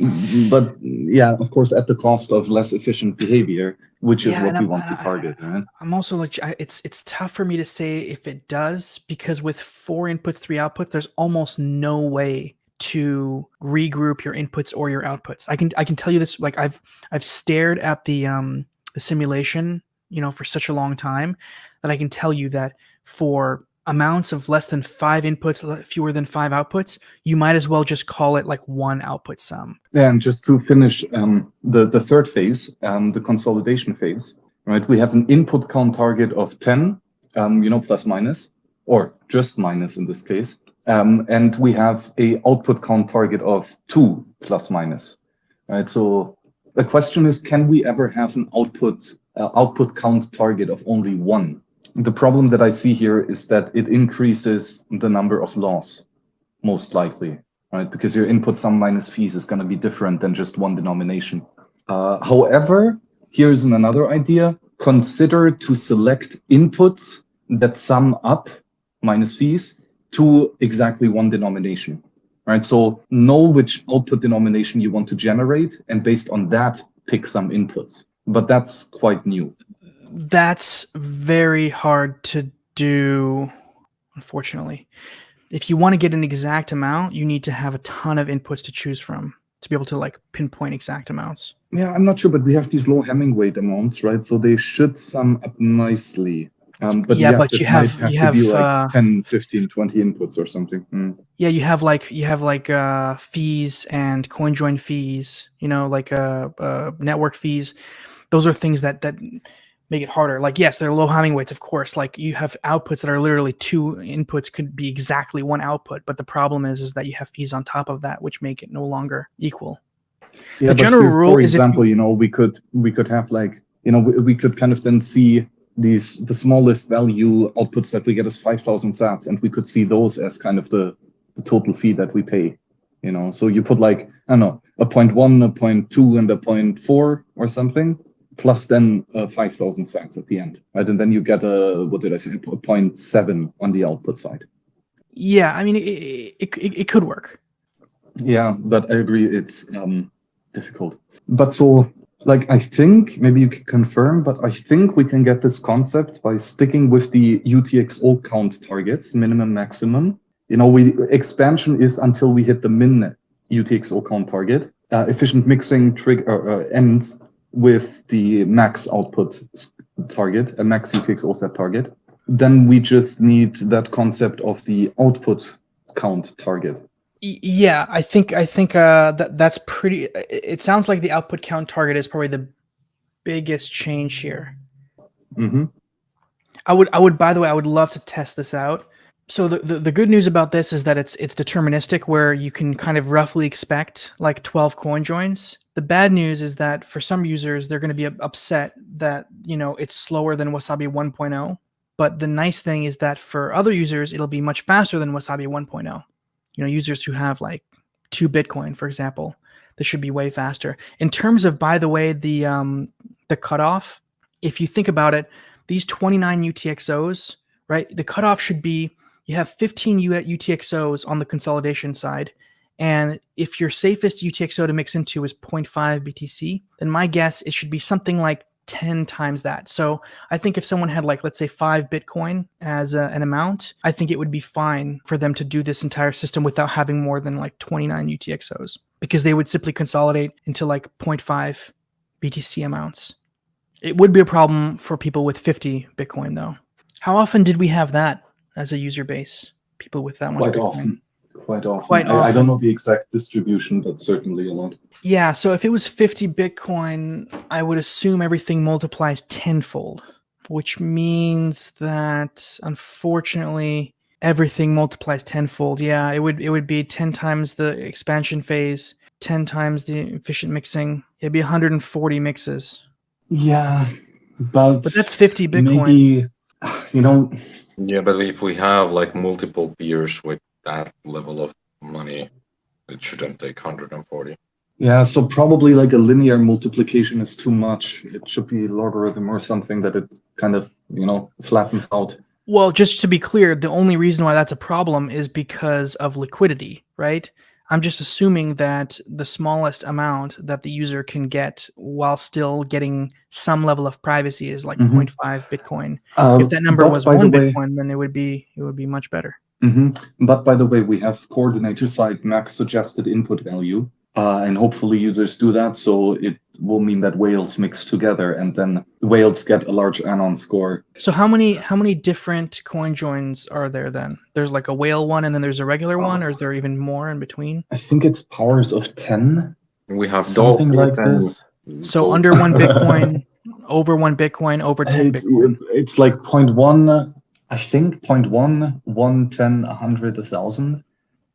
Mm, But yeah, of course, at the cost of less efficient behavior, which is Yeah, what we I'm- want to I- target. Right? I'm also like I- it's it's tough for me to say if it does because with four inputs, three outputs, there's almost no way to regroup your inputs or your outputs. I can I can tell you this like I've I've stared at the um the simulation, you know, for such a long time that I can tell you that for amounts of less than 5 inputs, fewer than 5 outputs, you might as well just call it like one output sum. And just to finish um, the, the third phase, um, the consolidation phase, right? We have an input count target of 10, um, you know, plus minus, or just minus in this case. Um, and we have a output count target of two plus minus, right? So the question is, can we ever have an output uh, output count target of only one? The problem that I see here is that it increases the number of laws, most likely, right? Because your input sum minus fees is going to be different than just one denomination. Uh, however, here's another idea. Consider to select inputs that sum up minus fees to exactly one denomination, right? So know which output denomination you want to generate, and based on that, pick some inputs. But that's quite new. That's very hard to do, unfortunately. If you want to get an exact amount, you need to have a ton of inputs to choose from to be able to like pinpoint exact amounts. Yeah, I'm not sure, but we have these low Hamming weight amounts, right? So they should sum up nicely. Um, but Yeah, yes, but you have- have you have, like uh, 10, 15, 20 inputs or something. Mm. Yeah, you have like you have like uh fees and coin join fees, you know, like uh, uh network fees. Those are things that that make it harder. Like yes, they're low Hamming weights, of course. Like you have outputs that are literally two inputs could be exactly one output, but the problem is is that you have fees on top of that, which make it no longer equal. Yeah, The general for, rule for is if you- example, you know, we could we could have like you know we, we could kind of then see these the smallest value outputs that we get as five thousand sats, and we could see those as kind of the the total fee that we pay. You know, so you put like I don't know a point one, a point two, and a point four or something, plus then uh, five thousand sats at the end, right? And then you get a what did I say, a point seven on the output side. Yeah, I mean it it, it, it could work. Yeah, but I agree it's um difficult. But so like I think maybe you can confirm, but I think we can get this concept by sticking with the UTXO count targets, minimum maximum. You know, we expansion is until we hit the min UTXO count target. Uh, efficient mixing trigger uh, ends with the max output target, a max UTXO set target. Then we just need that concept of the output count target. Yeah, I think I think uh, that that's pretty. It sounds like the output count target is probably the biggest change here. Mm -hmm. I would I would by the way I would love to test this out. So the, the, the good news about this is that it's it's deterministic where you can kind of roughly expect like 12 coin joins. The bad news is that for some users they're going to be upset that you know it's slower than Wasabi 1.0. But the nice thing is that for other users it'll be much faster than Wasabi 1.0. You know, users who have like two Bitcoin, for example, this should be way faster. In terms of, by the way, the um, the cutoff, if you think about it, these 29 UTXOs, right? The cutoff should be you have 15 U- UTXOs on the consolidation side. And if your safest UTXO to mix into is 0.5 BTC, then my guess it should be something like 10 times that. So I think if someone had like let's say 5 Bitcoin as a, an amount, I think it would be fine for them to do this entire system without having more than like 29 UTXOs because they would simply consolidate into like 0.5 BTC amounts. It would be a problem for people with 50 Bitcoin, though. How often did we have that as a user base? People with that much quite Bitcoin. often. Quite often. Quite I, I don't know the exact distribution, but certainly a lot. Yeah, so if it was 50 Bitcoin, I would assume everything multiplies tenfold, which means that unfortunately everything multiplies tenfold. Yeah, it would it would be 10 times the expansion phase, 10 times the efficient mixing. It'd be 140 mixes. Yeah, but But that's 50 Bitcoin. maybe you know Yeah, but if we have like multiple peers with that level of money, it shouldn't take 140. Yeah, so probably like a linear multiplication is too much. It should be logarithm or something that it kind of, you know, flattens out. Well, just to be clear, the only reason why that's a problem is because of liquidity, right? I'm just assuming that the smallest amount that the user can get while still getting some level of privacy is like Mhm. 0.5 Bitcoin. Uh, If that number was one way- Bitcoin, then it would be it would be much better. Hmm But by the way, we have coordinator side max suggested input value, uh, and hopefully users do that. So it will mean that whales mix together, and then whales get a large anon score. So how many how many different coin joins are there then? There's like a whale one and then there's a regular one, or is there even more in between? I think it's powers of ten, We have something like and this. So under one Bitcoin, over one Bitcoin, over ten It's, Bitcoin. it's like point one, I think point one, one, ten, a hundred, a thousand,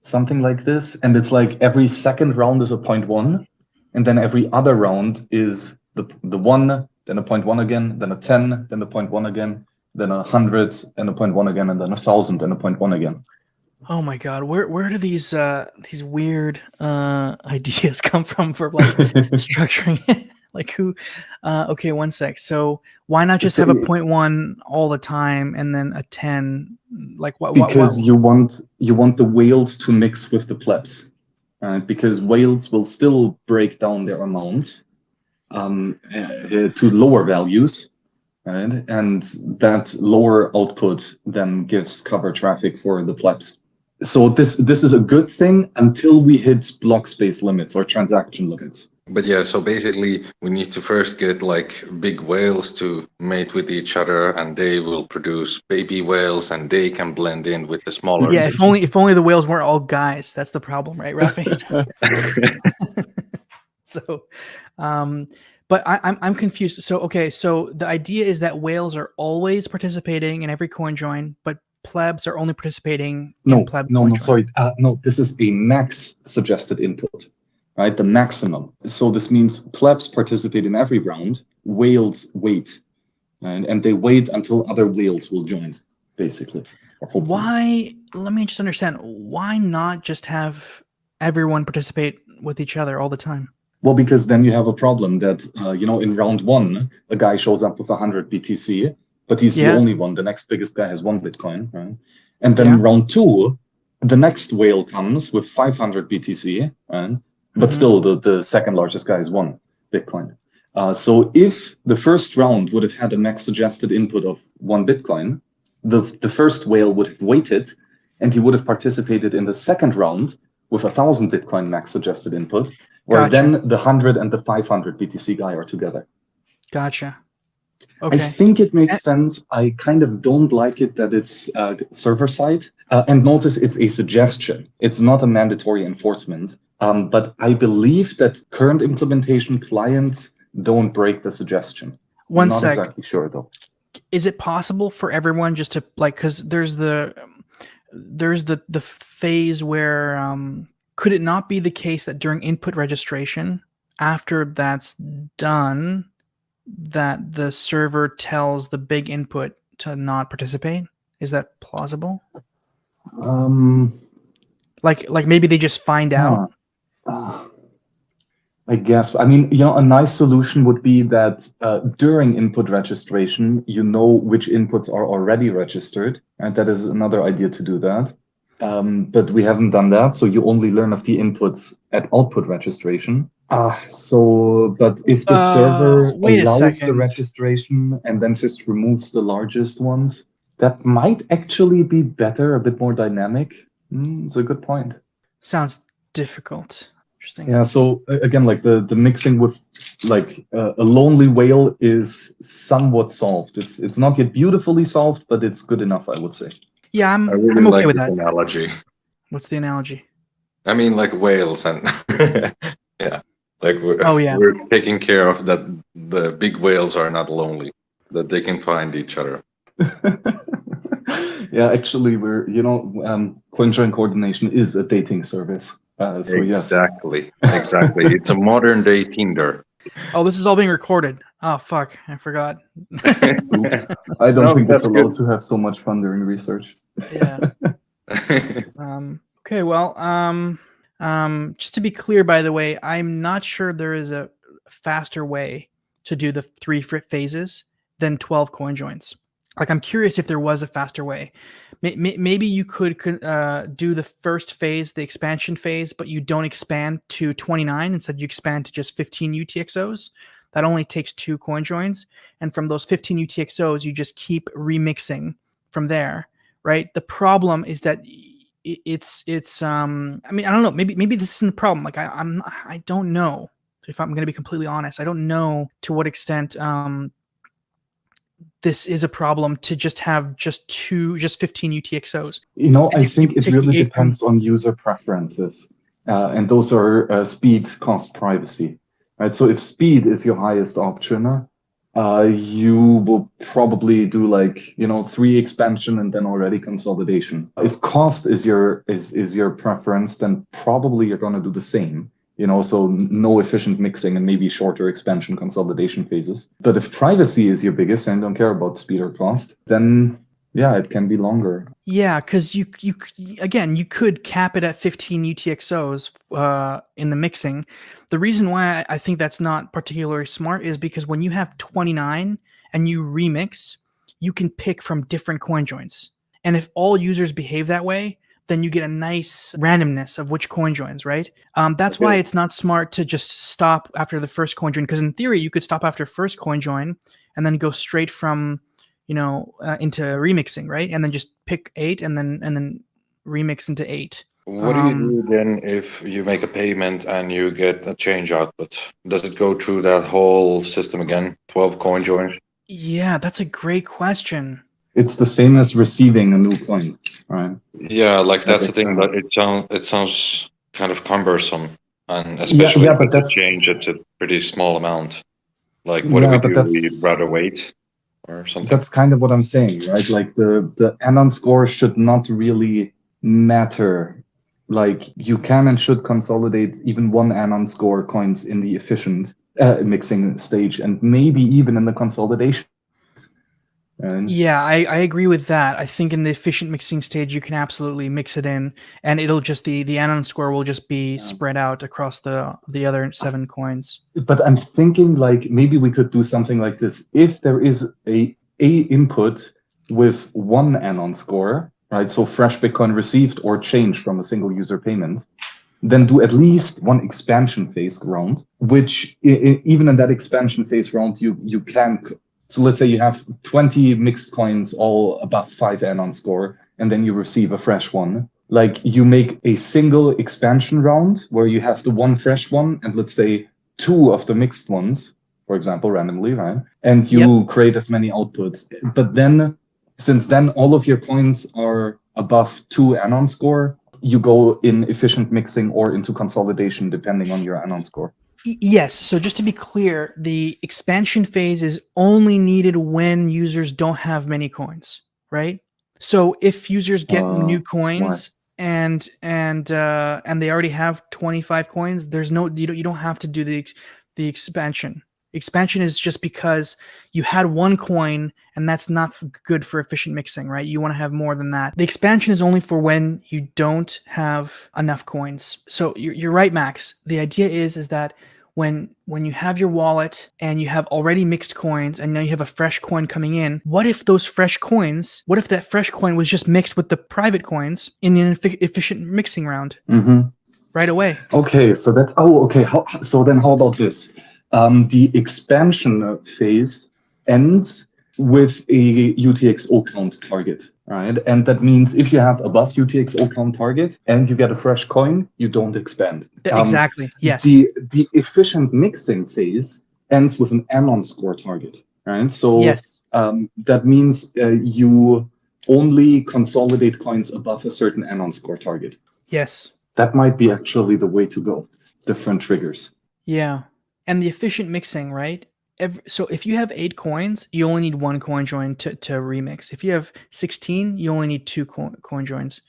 something like this. And it's like every second round is a point one, and then every other round is the the one, then a point one again, then a ten, then a point one again, then a hundred, and a point one again, and then a thousand, and a point one again. Oh my god, where where do these uh these weird uh ideas come from for like structuring like who uh okay, one sec. So why not just have a point one all the time and then a 10 like what what, because what? you want you want the whales to mix with the plebs uh, because whales will still break down their amounts um, uh, to lower values right? and that lower output then gives cover traffic for the plebs. So this this is a good thing until we hit block space limits or transaction limits But yeah, so basically, we need to first get like big whales to mate with each other, and they will produce baby whales, and they can blend in with the smaller. yeah, if only if only the whales weren't all guys. That's the problem, right, Rafi? so um but I, I'm I'm confused. So okay, so the idea is that whales are always participating in every coin join, but plebs are only participating no in pleb no coin no joins. sorry uh, no this is a max suggested input right the maximum so this means plebs participate in every round whales wait and, and they wait until other whales will join basically. Why? Let me just understand. Why not just have everyone participate with each other all the time? well because then you have a problem that uh, you know in round one a guy shows up with 100 btc but he's Yeah. the only one the next biggest guy has one bitcoin right and then Yeah. round two the next whale comes with 500 btc right but Mhm. still the, the second largest guy is one bitcoin uh, so if the first round would have had a max suggested input of one bitcoin the, the first whale would have waited and he would have participated in the second round with a thousand bitcoin max suggested input where Gotcha. then the 100 and the 500 btc guy are together Gotcha. Okay. I think it makes sense. I kind of don't like it that it's uh, server side. Uh, and notice it's a suggestion. It's not a mandatory enforcement. Um, but I believe that current implementation clients don't break the suggestion. One not sec. exactly sure though. is it possible for everyone just to like because there's the there's the the phase where um could it not be the case that during input registration after that's done that the server tells the big input to not participate is that plausible Um, like like maybe they just find out uh, I guess. I mean, you know, a nice solution would be that uh, during input registration, you know which inputs are already registered, and that is another idea to do that. Um, but we haven't done that, so you only learn of the inputs at output registration. Ah, so, but if the Uh, server allows the registration and then just removes the largest ones, that might actually be better, a bit more dynamic. Mm, it's a good point. sounds difficult interesting Yeah. So again, like the the mixing with like uh, a lonely whale is somewhat solved. It's it's not yet beautifully solved, but it's good enough, I would say. yeah i'm I really i'm okay like with that analogy. What's the analogy? I mean, like whales and yeah, like we're, Oh, yeah. we're taking care of that. The big whales are not lonely; that they can find each other. yeah, actually, we're you know, um, CoinJoin coordination is a dating service. Uh, so yes, exactly, exactly. it's a modern day Tinder. Oh, this is all being recorded. Oh fuck, I forgot. I don't No, think that's it's allowed to have so much fun during research. yeah. Um, okay, well, um, um, just to be clear, by the way, I'm not sure there is a faster way to do the three fr- phases than 12 coin joins. Like, I'm curious if there was a faster way. May- may- Maybe you could uh, do the first phase, the expansion phase, but you don't expand to 29. Instead, you expand to just 15 UTXOs. That only takes two coin joins. And from those 15 UTXOs, you just keep remixing from there right the problem is that it's it's um i mean i don't know maybe maybe this isn't the problem like I, i'm i don't know if i'm going to be completely honest i don't know to what extent um this is a problem to just have just two just 15 utxos You know, And I think it really depends on user preferences, uh, and those are uh, speed, cost, privacy. Right. So if speed is your highest option, uh, you will probably do like you know three expansion and then already consolidation. If cost is your is is your preference, then probably you're gonna do the same. You know, so no efficient mixing and maybe shorter expansion consolidation phases. But if privacy is your biggest and don't care about speed or cost, then yeah, it can be longer. Yeah, because you you again you could cap it at 15 UTXOs uh, in the mixing. The reason why I I think that's not particularly smart is because when you have 29 and you remix, you can pick from different coin joins. and if all users behave that way, then you get a nice randomness of which coin joins. Right? Um, that's why it's not smart to just stop after the first coin join. Because in theory, you could stop after first coin join and then go straight from you know uh, into remixing right and then just pick eight and then and then remix into eight What do you Um, do then if you make a payment and you get a change output? Does it go through that whole system again? 12 coin joins? yeah that's a great question It's the same as receiving a new coin, right? Yeah, like that's the thing, but it sounds it sounds kind of cumbersome, and especially yeah, if but that's- change, it's a pretty small amount. Like, what Yeah, do we do? that's- We'd rather wait or something. That's kind of what I'm saying, right? Like the the anon score should not really matter. Like you can and should consolidate even one anon score coins in the efficient uh, mixing stage, and maybe even in the consolidation. And yeah I, I agree with that i think in the efficient mixing stage you can absolutely mix it in and it'll just the the anon score will just be Yeah. spread out across the the other seven coins but I'm thinking like maybe we could do something like this. If there is a a input with one anon score, right? So fresh Bitcoin received or changed from a single user payment, then do at least one expansion phase round, which even in that expansion phase round, you you can. So let's say you have 20 mixed coins all above five anon score, and then you receive a fresh one. Like you make a single expansion round where you have the one fresh one, and let's say two of the mixed ones, for example, randomly, right? And you create as many outputs. But then, since then all of your coins are above two anon score, you go in efficient mixing or into consolidation depending on your anon score. Yes so just to be clear the expansion phase is only needed when users don't have many coins right? So if users get Uh, new coins and and uh and they already have 25 coins there's no you don't, you don't have to do the the expansion expansion is just because you had one coin and that's not good for efficient mixing right you want to have more than that the expansion is only for when you don't have enough coins so you're, you're right max the idea is is that when when you have your wallet and you have already mixed coins and now you have a fresh coin coming in what if those fresh coins what if that fresh coin was just mixed with the private coins in an effi- efficient mixing round Mm-hmm. right away Okay, so that's oh okay. How, so then how about this? Um, the expansion phase ends with a UTXO count target, right? And that means if you have above UTXO count target and you get a fresh coin, you don't expand. Um, exactly yes The the efficient mixing phase ends with an anon score target, right? So yes um, that means uh, you only consolidate coins above a certain anon score target. Yes. That might be actually the way to go. Different triggers. Yeah. And the efficient mixing, right? Every, so if you have eight coins, you only need one coin join to, to remix. If you have 16, you only need two coin, coin joins.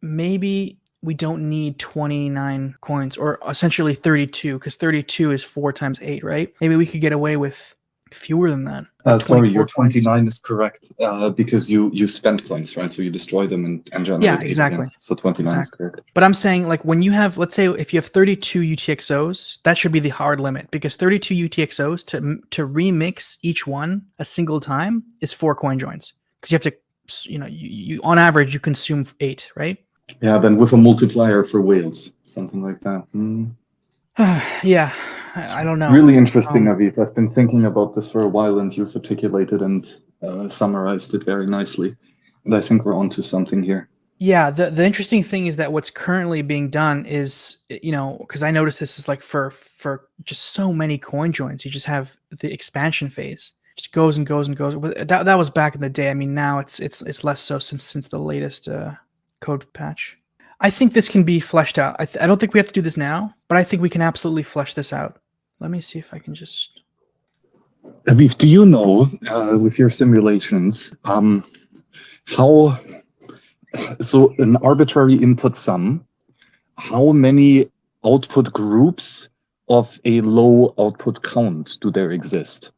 Maybe we don't need 29 coins or essentially 32 because 32 is four times eight, right? Maybe we could get away with fewer than that. Uh, sorry, your 24 coins. 29 is correct uh, because you you spend coins, right? So you destroy them and, and generate Yeah, eight again. exactly. So 29 is correct. But I'm saying, like, when you have, let's say, if you have 32 UTXOs, that should be the hard limit because 32 UTXOs to to remix each one a single time is four coin joins because you have to, you know, you, you on average you consume eight, right? Yeah, then with a multiplier for whales, something like that. Hmm. yeah, I, don't know. Really interesting, Um, Aviv. I've been thinking about this for a while, and you've articulated and uh, summarized it very nicely. And I think we're onto something here. Yeah, the the interesting thing is that what's currently being done is, you know, because I noticed this is like for for just so many coin joins, you just have the expansion phase just goes and goes and goes. But That that was back in the day. I mean, now it's it's it's less so since since the latest uh, code patch. I think this can be fleshed out. I, th- I don't think we have to do this now, but I think we can absolutely flesh this out. Let me see if I can just. Aviv, do you know, uh, with your simulations, um, how, so an arbitrary input sum, how many output groups of a low output count do there exist?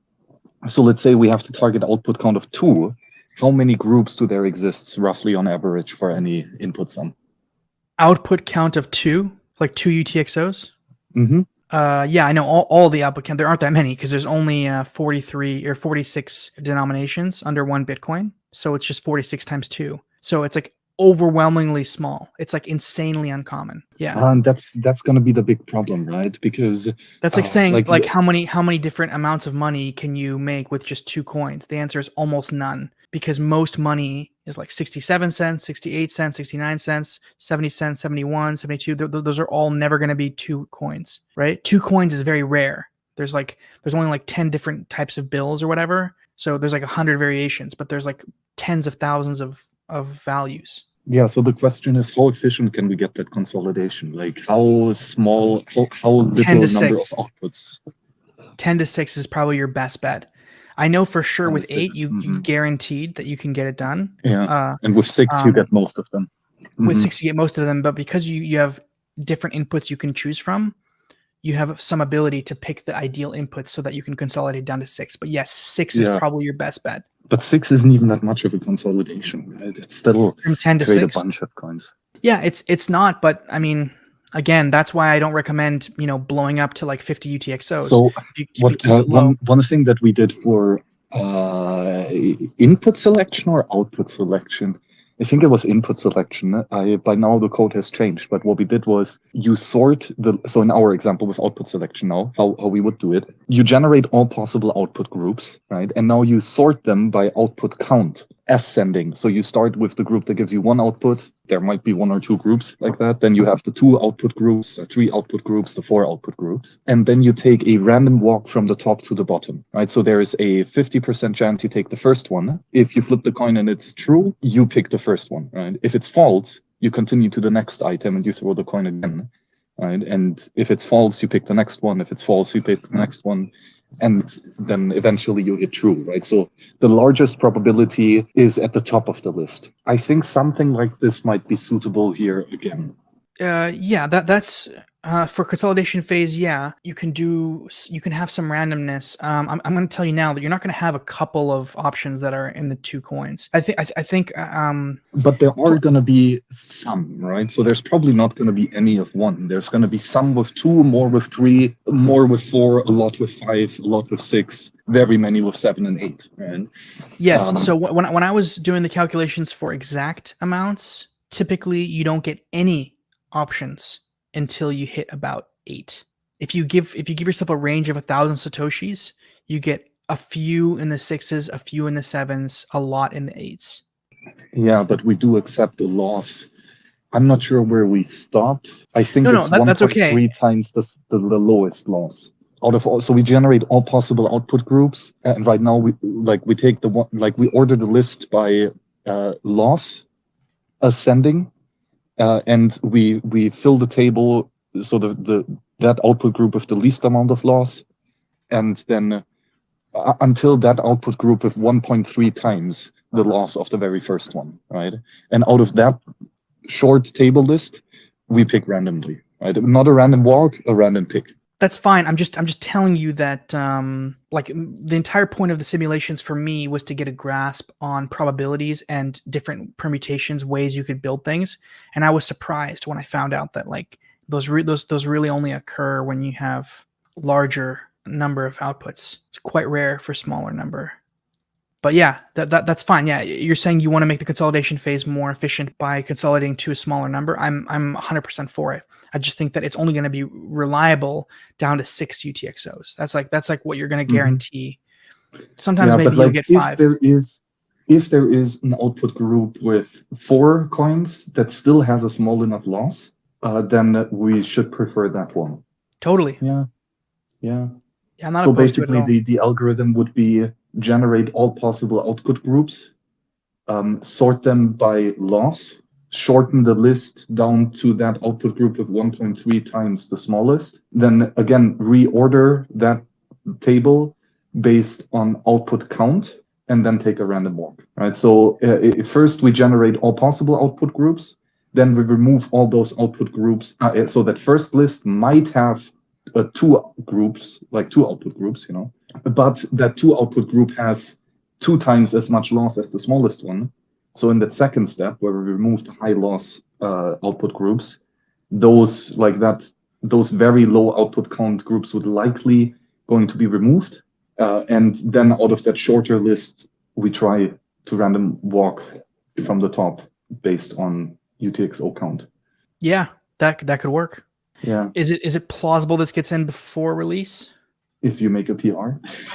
So let's say we have to target output count of two. How many groups do there exist roughly on average for any input sum? Output count of two, like two UTXOs. Mm-hmm. Uh, yeah, I know all, all the count. There aren't that many because there's only uh, 43 or 46 denominations under one Bitcoin. So it's just 46 times two. So it's like overwhelmingly small. It's like insanely uncommon. Yeah. And that's that's going to be the big problem, right? Because That's like uh, saying like like, how many how many different amounts of money can you make with just two coins? The answer is almost none because most money is like 67 cents, 68 cents, 69 cents, 70 cents, 71, 72. Th- th- those are all never going to be two coins, right? Two coins is very rare. There's like there's only like 10 different types of bills or whatever. So there's like 100 variations, but there's like tens of thousands of of values. Yeah, so the question is how efficient can we get that consolidation? Like how small, how, how little 10 to number 6. of outputs? 10 to 6 is probably your best bet. I know for sure 10 to with 8 you, you mhm. guaranteed that you can get it done. Yeah, Uh and with six you um, get most of them. with Mhm. six you get most of them but because you you have different inputs you can choose from you have some ability to pick the ideal inputs so that you can consolidate down to six but yes six Yeah. is probably your best bet But six isn't even that much of a consolidation, right? It's still from 10 to 6 a bunch of coins. yeah it's it's not but i mean again that's why i don't recommend you know blowing up to like 50 utxos So you, you what uh, one, one thing that we did for uh, input selection or output selection? I think it was input selection. I, by now the code has changed but what we did was you sort the so in our example with output selection now how, how we would do it you generate all possible output groups right? And now you sort them by output count ascending so you start with the group that gives you one output there might be one or two groups like that then you have the two output groups the three output groups the four output groups and then you take a random walk from the top to the bottom right? So there is a 50% chance you take the first one. If you flip the coin and it's true you pick the first one right? If it's false you continue to the next item and you throw the coin again right? And if it's false you pick the next one. If it's false you pick the next one and then eventually you hit true right? So the largest probability is at the top of the list. I think something like this might be suitable here again. Uh yeah that that's uh for consolidation phase yeah you can do you can have some randomness. Um i'm, I'm going to tell you now that you're not going to have a couple of options that are in the two coins. I think i, th- I think uh, um but there are going to be some right? So there's probably not going to be any of one. There's going to be some with two more with three more with four a lot with five a lot with six very many with seven and eight right? Yes. Um, so wh- when I- when I was doing the calculations for exact amounts, typically you don't get any options until you hit about eight. If you give if you give yourself a range of a thousand satoshis, you get a few in the sixes, a few in the sevens, a lot in the eights. yeah but we do accept the loss i'm not sure where we stop i think No, no, it's that- that's okay. times the, the, the lowest loss out of all so we generate all possible output groups and right now we like we take the one like we order the list by uh, loss ascending uh, and we we fill the table so the, the that output group with the least amount of loss, and then uh, until that output group with 1.3 times the loss of the very first one, right? And out of that short table list, we pick randomly, right? Not a random walk, a random pick. That's fine. I'm just I'm just telling you that um, like the entire point of the simulations for me was to get a grasp on probabilities and different permutations, ways you could build things. And I was surprised when I found out that like those those those really only occur when you have larger number of outputs. It's quite rare for smaller number. But yeah, that, that that's fine. Yeah, you're saying you want to make the consolidation phase more efficient by consolidating to a smaller number. I'm I'm 100% for it. I just think that it's only going to be reliable down to six UTXOs. That's like that's like what you're going to guarantee. Mm-hmm. Sometimes yeah, maybe you'll get if five. There is if there is an output group with four coins that still has a small enough loss, uh, then we should prefer that one. Totally. Yeah. Yeah. Yeah, so basically, the, the algorithm would be generate all possible output groups, um, sort them by loss, shorten the list down to that output group of 1.3 times the smallest, then again, reorder that table based on output count, and then take a random walk, right? So uh, first we generate all possible output groups, then we remove all those output groups. Uh, so that first list might have uh, two groups, like two output groups, you know, but that two output group has two times as much loss as the smallest one. So in that second step, where we remove the high loss uh, output groups, those like that, those very low output count groups would likely going to be removed. Uh, and then out of that shorter list, we try to random walk from the top based on UTXO count. Yeah, that that could work. Yeah. Is it is it plausible this gets in before release? If you make a PR.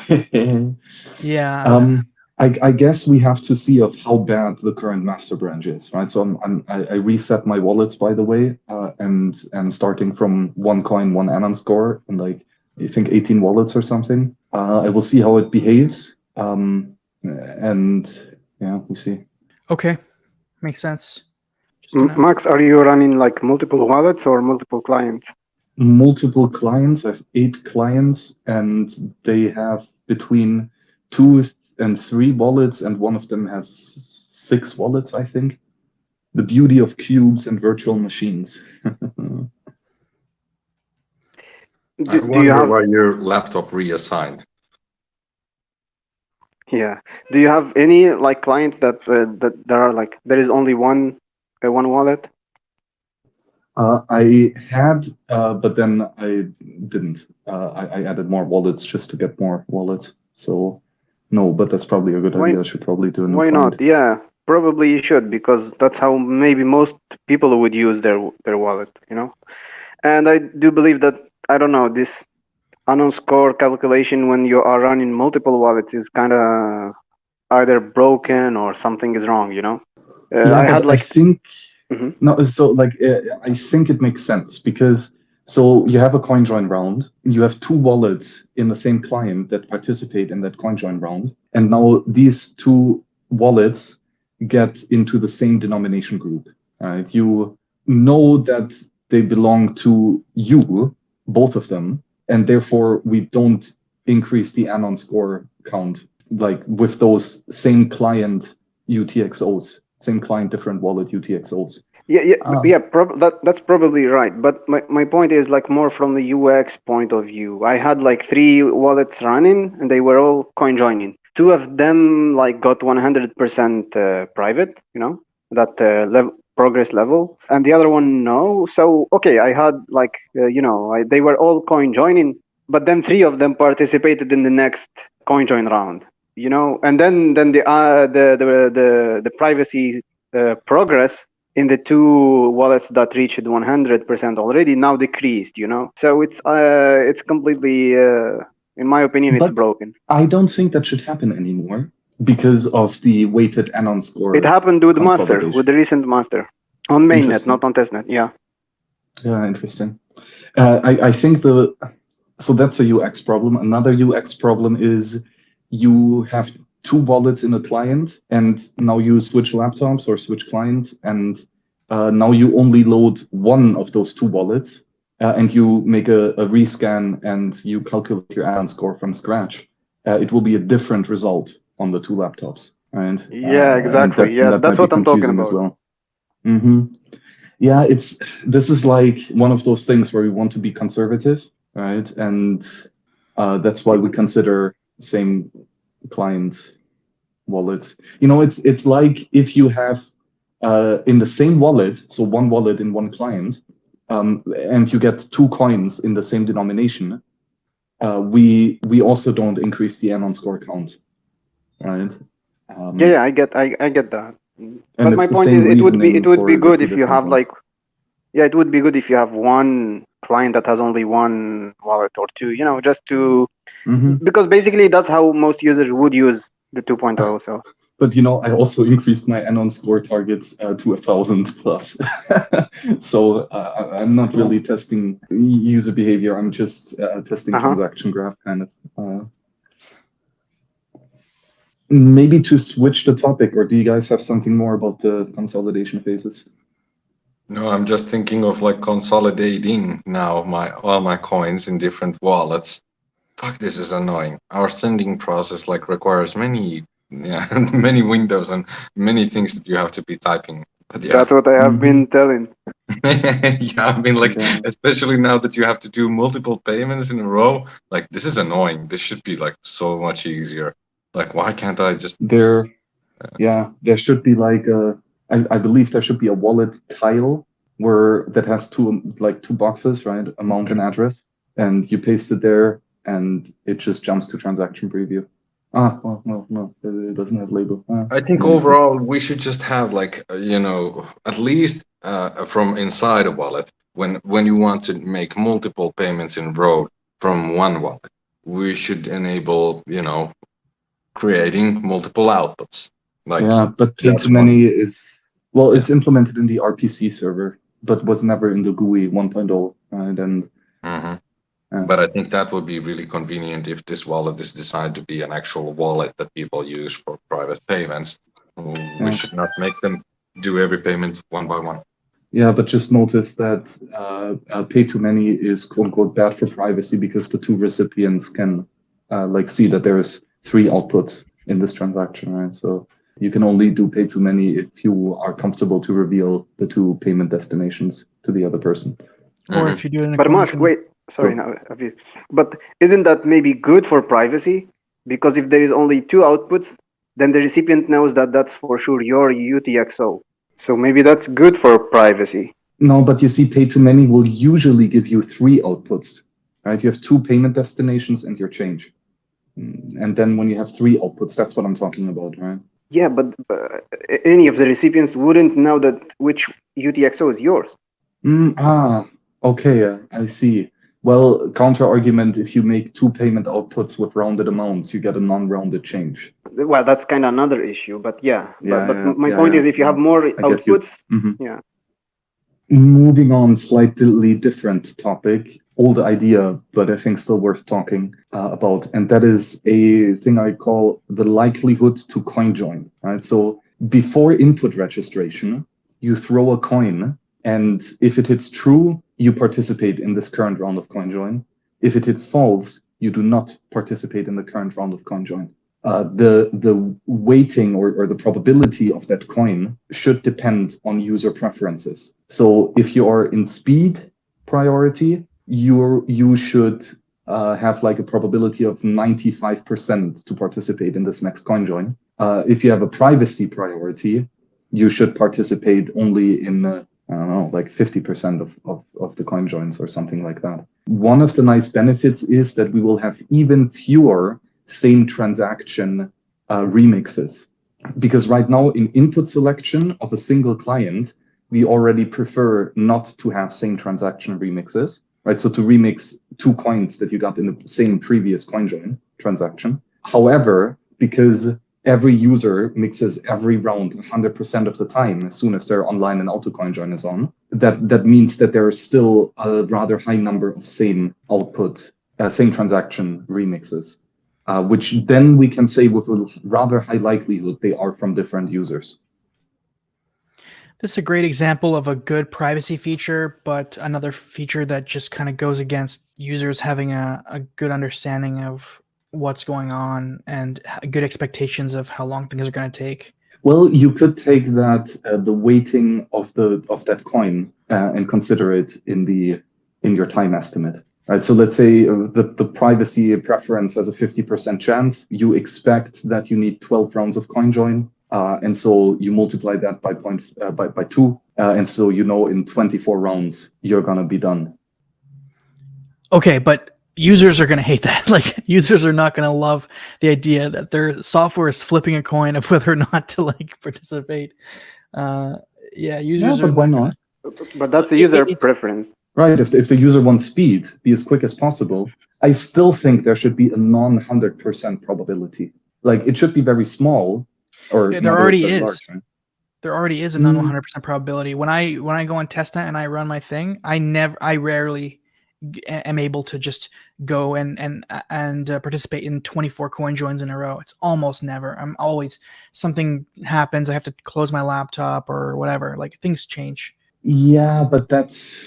yeah. Um, I, I, guess we have to see of how bad the current master branch is, right? So I'm, I'm I, I reset my wallets by the way, uh, and and starting from one coin, one Anon score, and like I think 18 wallets or something. Uh, I will see how it behaves. Um, and yeah, we see. Okay, makes sense. Max, are you running like multiple wallets or multiple clients? Multiple clients. I have eight clients, and they have between two and three wallets, and one of them has six wallets, I think. The beauty of Qubes and virtual machines. do, I wonder you have... why your laptop reassigned. Yeah. Do you have any like clients that uh, that there are like there is only one one wallet? Uh, I had, uh, but then I didn't. Uh, I, I, added more wallets just to get more wallets. So no, but that's probably a good why, idea. I should probably do. It. Why not? Yeah, probably you should because that's how maybe most people would use their their wallet. You know, and I do believe that I don't know this Anon score calculation when you are running multiple wallets is kind of either broken or something is wrong. You know. Uh, yeah, I had like I think mm-hmm. no, so like uh, I think it makes sense because so you have a coin join round, you have two wallets in the same client that participate in that coin join round, and now these two wallets get into the same denomination group. Right? You know that they belong to you, both of them, and therefore we don't increase the anon score count like with those same client UTXOs same client, different wallet UTXOs. Yeah, yeah, um, yeah. Prob- that that's probably right. But my, my point is like more from the UX point of view. I had like three wallets running, and they were all coin joining. Two of them like got 100% uh, private, you know, that uh, level progress level, and the other one no. So okay, I had like uh, you know I, they were all coin joining, but then three of them participated in the next coin join round you know and then then the uh, the, the the the privacy uh, progress in the two wallets that reached 100% already now decreased you know? So it's uh it's completely uh in my opinion it's but broken. I don't think that should happen anymore because of the weighted anon score it happened with master with the recent master. On mainnet not on testnet yeah. Yeah interesting. Uh, I, I think the so that's a ux problem. Another ux problem is you have two wallets in a client and now you switch laptops or switch clients and uh, now you only load one of those two wallets uh, and you make a, a rescan and you calculate your anon score from scratch, uh, it will be a different result on the two laptops, right? Yeah, Uh, exactly. that- Yeah, that that's what I'm talking confusing as about. well. hmm Yeah, it's this is like one of those things where we want to be conservative, right? And uh, that's why we consider same client wallets. You know, it's it's like if you have uh, in the same wallet, so one wallet in one client, um, and you get two coins in the same denomination, uh, we we also don't increase the anon score count, right? Um, Yeah, yeah, I get, I, I get that. But my point is, it would be, it would be good if you have like, yeah, it would be good if you have one client that has only one wallet or two. You know, just to Mhm. because basically that's how most users would use the 2.0. So But you know, I also increased my anon score targets uh, to a thousand plus. so uh, I'm not really testing user behavior. I'm just uh, testing Uh-huh. transaction graph kind of. Uh, maybe to switch the topic, or do you guys have something more about the consolidation phases? No, I'm just thinking of like consolidating now my all my coins in different wallets. Fuck, this is annoying. Our sending process like requires many, yeah, many windows and many things that you have to be typing. But yeah, that's what I have Mhm. been telling. yeah, I mean, like, Yeah. especially now that you have to do multiple payments in a row, like, this is annoying. This should be like so much easier. Like, why can't I just? There, yeah, there should be like a. I, I believe there should be a wallet tile where that has two like two boxes, right? Amount and address, and you paste it there, and it just jumps to transaction preview. Ah, well, no, no, it doesn't have label. Ah, I think overall we should just have like, uh, you know, at least uh, from inside a wallet when when you want to make multiple payments in row from one wallet, we should enable, you know, creating multiple outputs. Like, yeah, but too many is well, it's implemented in the RPC server, but was never in the GUI 1.0, right? And Mhm. Yeah. But I think that would be really convenient if this wallet is designed to be an actual wallet that people use for private payments. We Yeah. should not make them do every payment one by one. Yeah, but just notice that uh, uh, pay to many is quote unquote bad for privacy because the two recipients can uh, like see that there's three outputs in this transaction, right? So you can only do pay to many if you are comfortable to reveal the two payment destinations to the other person. Or Mhm. if you do it in a But Musk, wait, sorry, Sure. now, but isn't that maybe good for privacy? Because if there is only two outputs, then the recipient knows that that's for sure your UTXO. So maybe that's good for privacy. No, but you see, pay to many will usually give you three outputs, right? You have two payment destinations and your change. Mm, And then when you have three outputs, that's what I'm talking about, right? Yeah, but uh, any of the recipients wouldn't know that which UTXO is yours. Mm, ah, okay, uh, I see. Well, counter argument, if you make two payment outputs with rounded amounts, you get a non-rounded change. Well, that's kind of another issue, but yeah. Yeah, but but yeah, my yeah, point is, if you have more get you. outputs, Mhm. Yeah. Moving on, slightly different topic, old idea, but I think still worth talking uh, about, and that is a thing I call the likelihood to coin join. Right. So before input registration, you throw a coin, and if it hits true, you participate in this current round of coin join. If it hits false, you do not participate in the current round of coin join. Uh, the the weighting or, or the probability of that coin should depend on user preferences. So if you are in speed priority, you you should uh, have like a probability of 95% to participate in this next coin join. Uh, if you have a privacy priority, you should participate only in uh, I don't know, like 50% of, of, of the coin joins or something like that. One of the nice benefits is that we will have even fewer same transaction uh, remixes. Because right now in input selection of a single client, we already prefer not to have same transaction remixes, right? So to remix two coins that you got in the same previous coin join transaction. However, because every user mixes every round 100% of the time as soon as they're online and AutoCoin join is on, that, that means that there is still a rather high number of same output, uh, same transaction remixes uh, which then we can say with a rather high likelihood they are from different users. This is a great example of a good privacy feature, but another feature that just kind of goes against users having a, a good understanding of what's going on and good expectations of how long things are going to take. Well, you could take that uh, the weighting of the of that coin uh, and consider it in the in your time estimate. Right. So let's say uh, the, the privacy preference has a 50% chance. You expect that you need 12 rounds of CoinJoin. Uh, and so you multiply that by point uh, by, by two. Uh, and so you know in 24 rounds you're gonna be done. Okay, but users are going to hate that. Like users are not going to love the idea that their software is flipping a coin of whether or not to like participate. Uh, yeah, users yeah, but are. why not? But that's a user it's- preference. Right. If, if the user wants speed, be as quick as possible. I still think there should be a non 100% probability. Like it should be very small. Or Yeah, there already is. large, right? There already is a non Mm. 100 percent probability. When I when I go on testnet and I run my thing, I never, I rarely am able to just go and and and uh, participate in 24 coin joins in a row. It's almost never. I'm always something happens. I have to close my laptop or whatever. Like things change. Yeah, but that's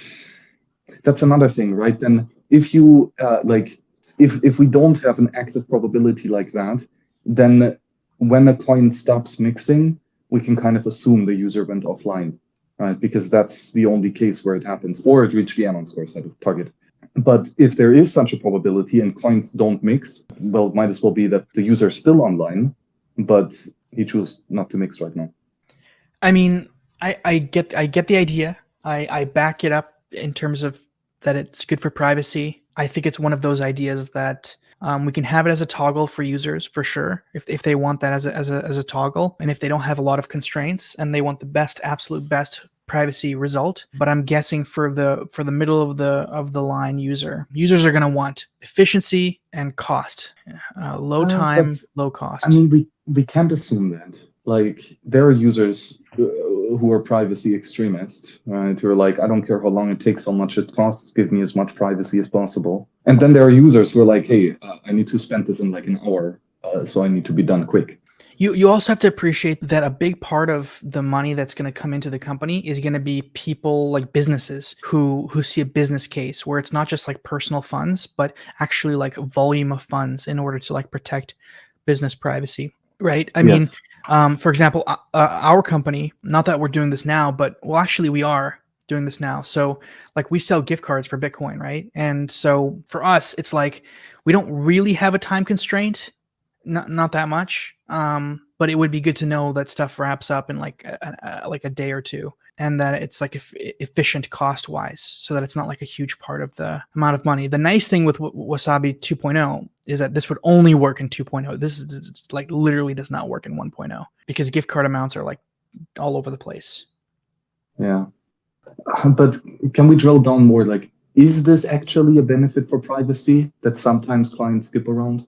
that's another thing, right? Then if you uh, like, if if we don't have an active probability like that, then when a coin stops mixing, we can kind of assume the user went offline, right? Because that's the only case where it happens, or it reached the anon score set of target. But if there is such a probability and coins don't mix, well, it might as well be that the user is still online, but he chose not to mix right now. I mean, I, I get I get the idea. I, I back it up in terms of that it's good for privacy. I think it's one of those ideas that um, we can have it as a toggle for users for sure if, if they want that as a, as, a, as a toggle and if they don't have a lot of constraints and they want the best absolute best privacy result. But i'm guessing for the for the middle of the of the line user users are going to want efficiency and cost. Uh, low Uh, time but, low cost. I mean, we we can't assume that. Like, there are users uh, who are privacy extremists, right? Who are like, I don't care how long it takes, how much it costs, give me as much privacy as possible. And then there are users who are like, hey, uh, I need to spend this in like an hour, uh, so I need to be done quick. You you also have to appreciate that a big part of the money that's going to come into the company is going to be people like businesses who who see a business case where it's not just like personal funds but actually like volume of funds in order to like protect business privacy, right? I mean, Yes. Um, for example, uh, uh, our company, not that we're doing this now, but well, actually we are doing this now. So like we sell gift cards for Bitcoin, right? And so for us, it's like we don't really have a time constraint, not not that much. Um, but it would be good to know that stuff wraps up in like a, a, like a day or two, and that it's like eff- efficient cost wise, so that it's not like a huge part of the amount of money. The nice thing with Wasabi 2.0 is that this would only work in 2.0. This is like literally does not work in 1.0 because gift card amounts are like all over the place. Yeah. Uh, But can we drill down more? Like, is this actually a benefit for privacy that sometimes clients skip around?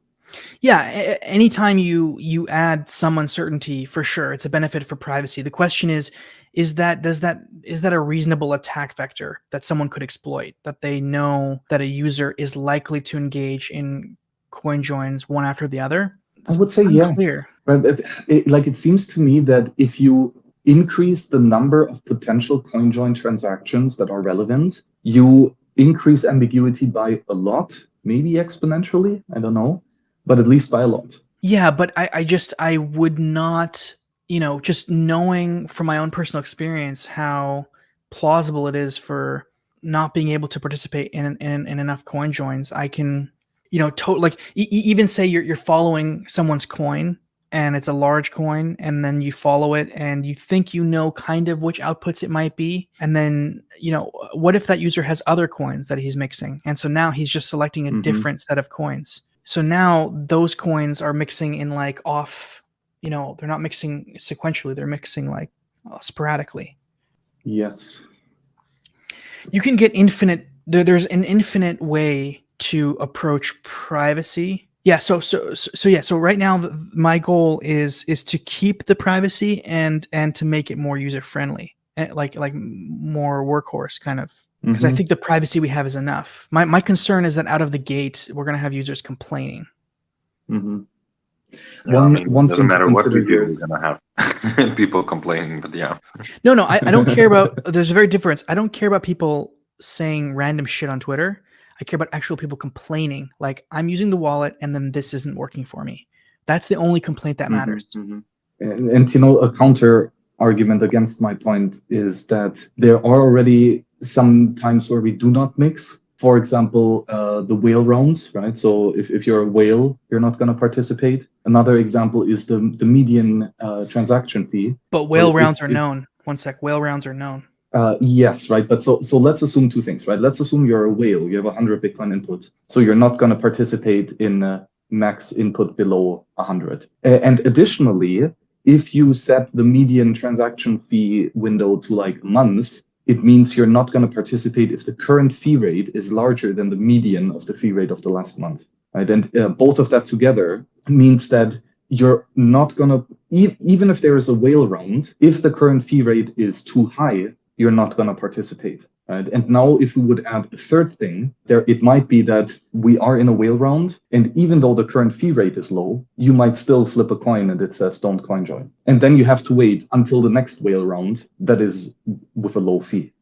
Yeah, anytime you you add some uncertainty, for sure, it's a benefit for privacy. The question is, is that does that is that a reasonable attack vector that someone could exploit? That they know that a user is likely to engage in coin joins one after the other? I would It's say yes. unclear. It, it- like it seems to me that if you increase the number of potential coin join transactions that are relevant, you increase ambiguity by a lot, maybe exponentially. I don't know, but at least by a lot. Yeah, but I, I just I would not, you know, just knowing from my own personal experience how plausible it is for not being able to participate in in, in enough coin joins, I can, you know, to, like e- even say you're you're following someone's coin and it's a large coin and then you follow it and you think you know kind of which outputs it might be and then you know what if that user has other coins that he's mixing and so now he's just selecting a Mhm. different set of coins so now those coins are mixing in like off you know they're not mixing sequentially they're mixing like uh, sporadically Yes. you can get infinite there, there's an infinite way to approach privacy yeah so so so, so yeah so right now the, my goal is is to keep the privacy and and to make it more user friendly like like more workhorse kind of because i Mhm. think the privacy we have is enough my my concern is that out of the gate we're going to have users complaining Mhm. Yeah, I One- mean, one doesn't matter what we do, here we're is- gonna have people complaining. But yeah, No, no, I, I don't care about. There's a very difference. I don't care about people saying random shit on Twitter. I care about actual people complaining. Like I'm using the wallet and then this isn't working for me. That's the only complaint that Mhm, matters. mhm. And, and you know, a counter argument against my point is that there are already some times where we do not mix. For example, uh, the whale rounds, right? So if, if you're a whale, you're not going to participate. Another example is the, the median uh, transaction fee. But whale rounds are if- known. One sec. Whale rounds are known. Uh, yes, right. But so so let's assume two things, right? Let's assume you're a whale. You have 100 Bitcoin input, so you're not going to participate in uh, max input below 100. Uh, and additionally, if you set the median transaction fee window to like a month, it means you're not going to participate if the current fee rate is larger than the median of the fee rate of the last month, right? And uh, both of that together means that you're not going to e- even if there is a whale round, if the current fee rate is too high, you're not going to participate. Right? And now, if we would add a third thing, there it might be that we are in a whale round, and even though the current fee rate is low, you might still flip a coin and it says don't coin join. And then you have to wait until the next whale round that is with a low fee.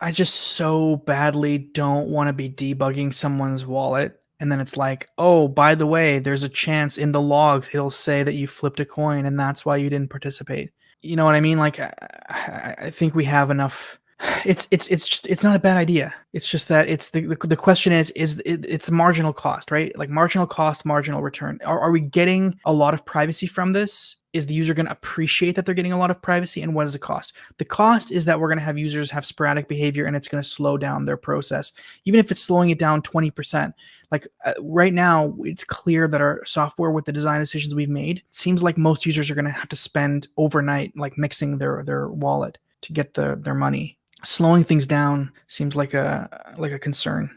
I just so badly don't want to be debugging someone's wallet. And then it's like, oh, by the way, there's a chance in the logs it'll say that you flipped a coin and that's why you didn't participate. You know what I mean? Like, I, I I think we have enough. It's it's it's just it's not a bad idea. It's just that it's the the, the question is is it, it's the marginal cost, right? Like marginal cost, marginal return. Are are we getting a lot of privacy from this? Is the user going to appreciate that they're getting a lot of privacy, and what is the cost? The cost is that we're going to have users have sporadic behavior, and it's going to slow down their process, even if it's slowing it down twenty percent. Like uh, right now, it's clear that our software, with the design decisions we've made, seems like most users are going to have to spend overnight, like mixing their their wallet to get the their money. Slowing things down seems like a like a concern.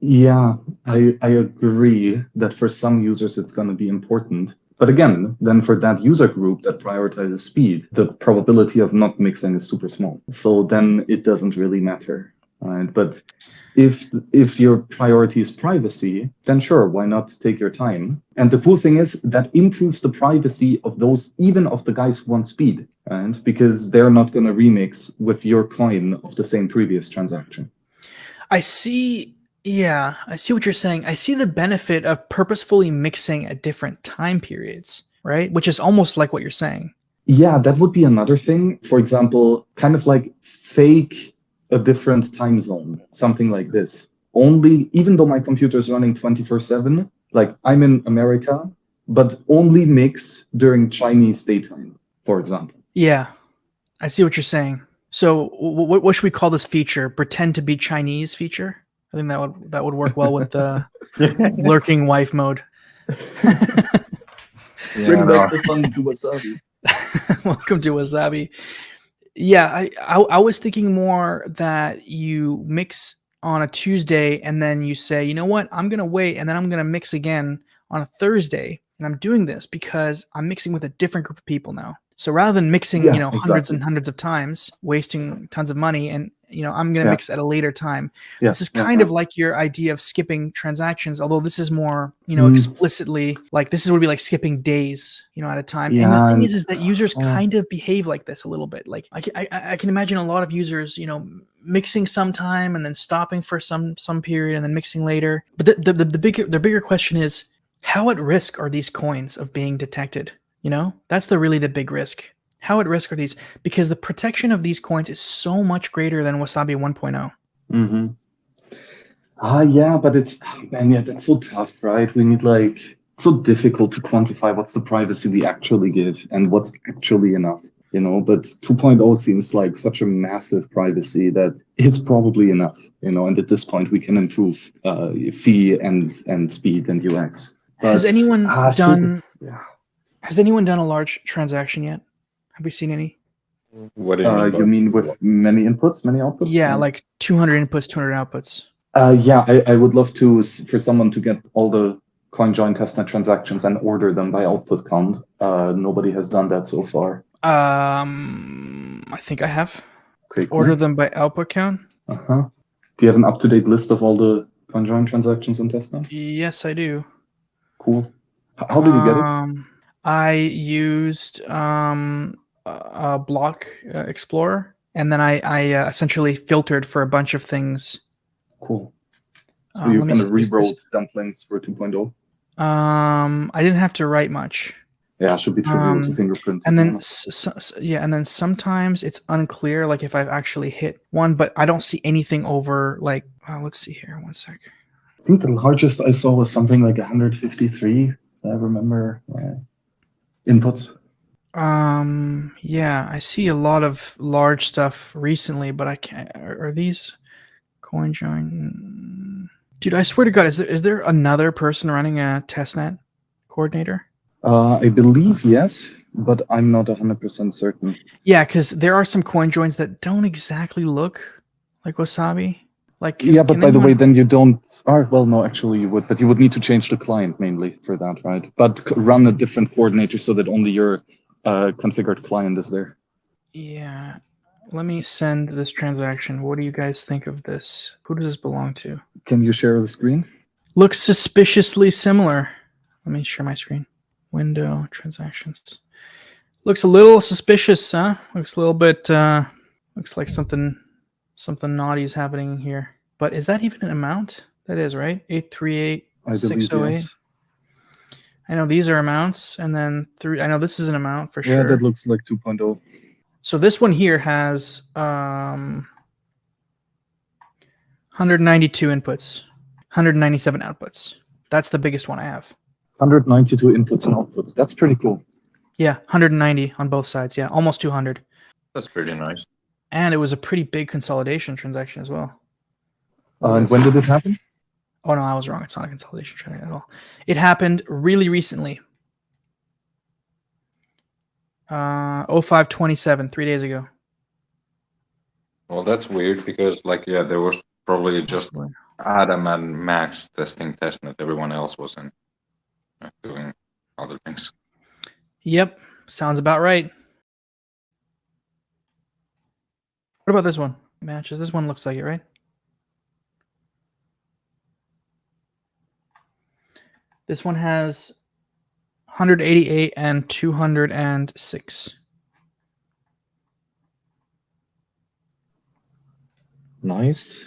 Yeah, I, I agree that for some users it's going to be important. But again, then for that user group that prioritizes speed, the probability of not mixing is super small. So then it doesn't really matter. Right? But if if your priority is privacy, then sure, why not take your time? And the cool thing is that improves the privacy of those, even of the guys who want speed, right? Because they're not going to remix with your coin of the same previous transaction. I see. Yeah, I see what you're saying. I see the benefit of purposefully mixing at different time periods, right? Which is almost like what you're saying. Yeah, that would be another thing. For example, kind of like fake a different time zone, something like this. Only, even though my computer is running 24 7, like I'm in America, but only mix during Chinese daytime, for example. Yeah, I see what you're saying. So, what, what should we call this feature? Pretend to be Chinese feature. I think that would that would work well with the lurking wife mode. Yeah, no. the sun to wasabi. Welcome to Wasabi. Yeah, I, I I was thinking more that you mix on a Tuesday and then you say, you know what, I'm gonna wait and then I'm gonna mix again on a Thursday. And I'm doing this because I'm mixing with a different group of people now. So rather than mixing, Yeah, you know, hundreds exactly. and hundreds of times, wasting tons of money, and you know, I'm gonna Yeah. mix at a later time. Yeah, this is kind yeah. of like your idea of skipping transactions, although this is more, you know, Mm. explicitly like this is would be like skipping days, you know, at a time. and the thing is, is that users kind of behave like this a little bit. Like I, I, I- I can imagine a lot of users, you know, mixing some time and then stopping for some some period and then mixing later. But the the, the, the bigger the bigger question is, how at risk are these coins of being detected? You know, that's the really the big risk. How at risk are these? Because the protection of these coins is so much greater than Wasabi oh. 1.0. Mm-hmm. Ah, yeah, but it's ah, man, yeah, that's so tough, right? We need like it's so difficult to quantify what's the privacy we actually give and what's actually enough, you know. But 2.0 seems like such a massive privacy that it's probably enough, you know. And at this point, we can improve uh, fee and and speed and UX. Has anyone ah, done? yeah. Has anyone done a large transaction yet? Have we seen any? what do you Uh, mean? you mean with many inputs, many outputs? Yeah, like 200 inputs, 200 outputs. Uh, yeah, I, I would love to for someone to get all the CoinJoin testnet transactions and order them by output count. Uh, nobody has done that so far. Um, I think I have. Okay, cool. Order them by output count. Uh-huh. Do you have an up-to-date list of all the CoinJoin transactions on testnet? Yes, I do. Cool. How did you get it? Um, I used um, a, a block uh, explorer, and then I, I uh, essentially filtered for a bunch of things. Cool. So Um, you kind of rewrote dumplings for 2.0. Um, I didn't have to write much. Yeah, should be trivial to Um, fingerprint. and then yeah. s- s- s- yeah and then sometimes it's unclear like if i've actually hit one but i don't see anything over like uh, let's see here one sec I think the largest I saw was something like 153. I remember uh, inputs. Um yeah i see a lot of large stuff recently but i can't are, are these coin join dude i swear to god is there is there another person running a testnet coordinator Uh, I believe yes, but I'm not 100% certain. yeah because there are some coin joins that don't exactly look like wasabi like yeah, but by the way, then you don't. Oh, well, no, actually, you would, but you would need to change the client mainly for that, right? But run a different coordinator so that only your uh, configured client is there. Yeah. Let me send this transaction. What do you guys think of this? Who does this belong to? Can you share the screen? Looks suspiciously similar. Let me share my screen. Window transactions. Looks a little suspicious, huh? Looks a little bit uh looks like something something naughty is happening here. But is that even an amount? That is, right? 838 I believe 608. yes. I know these are amounts and then three I know this is an amount for Yeah, sure. Yeah, that looks like oh. 2.0. So this one here has um 192 inputs, 197 outputs. That's the biggest one I have. 192 inputs and outputs. That's pretty cool. Yeah, 190 on both sides. Yeah, almost 200. That's pretty nice. And it was a pretty big consolidation transaction as well. Uh, and when did it happen? Oh no, I was wrong. It's not a consolidation transaction at all. It happened really recently. Uh 0527, three days ago. Well, that's weird because, like, yeah, there was probably just Adam and Max testing testnet. Everyone else was in uh, doing other things. Yep, sounds about right. What about this one? Matches. This one looks like it, right? This one has 188 and 206. Nice.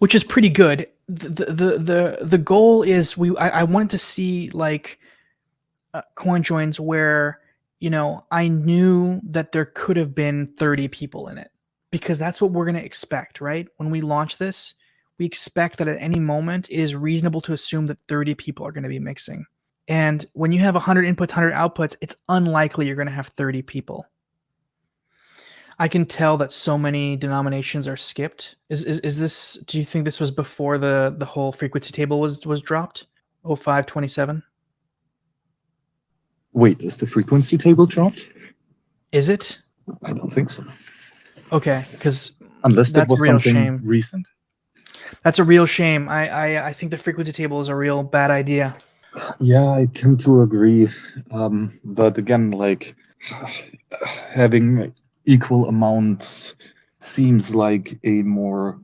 which is pretty good. The the the the goal is we I, I wanted to see like uh, coin joins where you know I knew that there could have been 30 people in it because that's what we're going to expect, right? When we launch this, we expect that at any moment it is reasonable to assume that 30 people are going to be mixing. And when you have 100 inputs, 100 outputs, it's unlikely you're going to have 30 people. I can tell that so many denominations are skipped. Is, is is this? Do you think this was before the the whole frequency table was was dropped? 0527? Wait, is the frequency table dropped? Is it? I don't think so. Okay, because Unless that That's was a real something shame. recent. That's a real shame. I, I I think the frequency table is a real bad idea. Yeah, I tend to agree. Um, but again, like having equal amounts seems like a more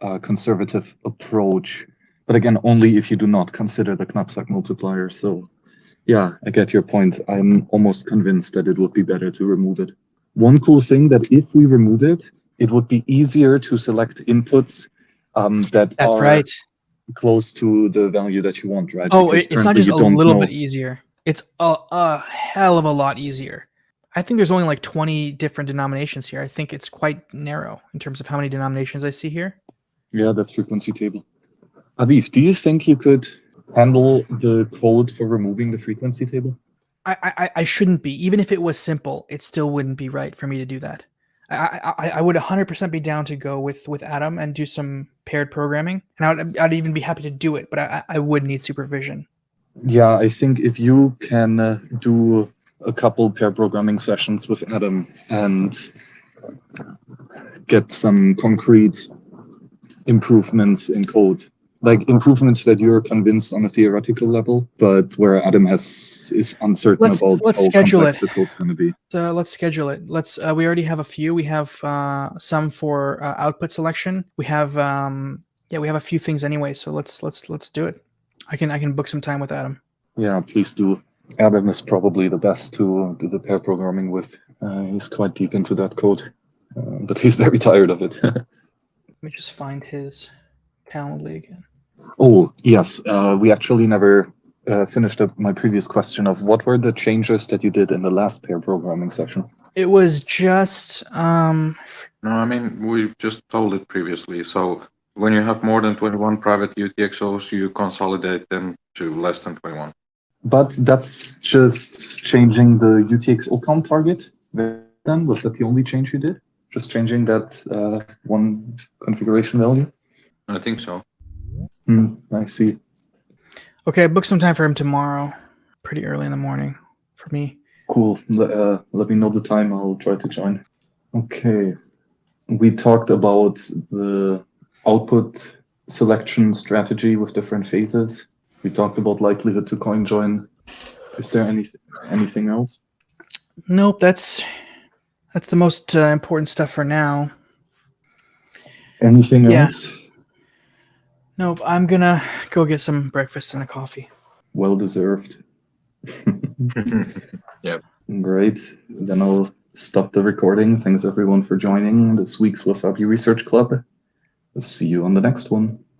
uh, conservative approach. But again, only if you do not consider the knapsack multiplier. So, yeah, I get your point. I'm almost convinced that it would be better to remove it. One cool thing that if we remove it, it would be easier to select inputs um, that That's are right. close to the value that you want, right? Oh, Because it's not just a little know- bit easier. It's a, a hell of a lot easier. I think there's only like 20 different denominations here. I think it's quite narrow in terms of how many denominations I see here. Yeah, that's frequency table. Aviv, do you think you could handle the code for removing the frequency table? I, I, I shouldn't be. Even if it was simple, it still wouldn't be right for me to do that. I, I, I would 100% be down to go with, with Adam and do some paired programming. And I would, I'd even be happy to do it, but I, I would need supervision. Yeah, I think if you can uh, do a couple pair programming sessions with Adam and get some concrete improvements in code, like improvements that you're convinced on a theoretical level, but where Adam has is uncertain Let's- about let's how schedule complex it. the code's going to be. So let's schedule it. Let's. Uh, we already have a few. We have uh, some for uh, output selection. We have um, yeah, we have a few things anyway. So let's let's let's do it. I can I can book some time with Adam. Yeah, please do. Adam is probably the best to do the pair programming with. Uh, he's quite deep into that code, uh, but he's very tired of it. Let me just find his Calendly again. oh, yes. Uh, we actually never uh, finished up my previous question of what were the changes that you did in the last pair programming session? It was just um, No, I mean, we just told it previously. So when you have more than 21 private UTXOs, you consolidate them to less than 21. But that's just changing the UTXO count target. Then was that the only change you did? Just changing that uh, one configuration value? I think so. Hmm, I see. okay. I booked some time for him tomorrow, pretty early in the morning for me. Cool. Le- uh, let me know the time. I'll try to join. Okay. We talked about the output selection strategy with different phases. We talked about likelihood to coin join. Is there any anything else? Nope, that's that's the most uh, important stuff for now. Anything Yeah. else? Nope, I'm gonna go get some breakfast and a coffee. Well deserved. Yep. Great. Then I'll stop the recording. Thanks everyone for joining this week's Wasabi Research Club. See you on the next one.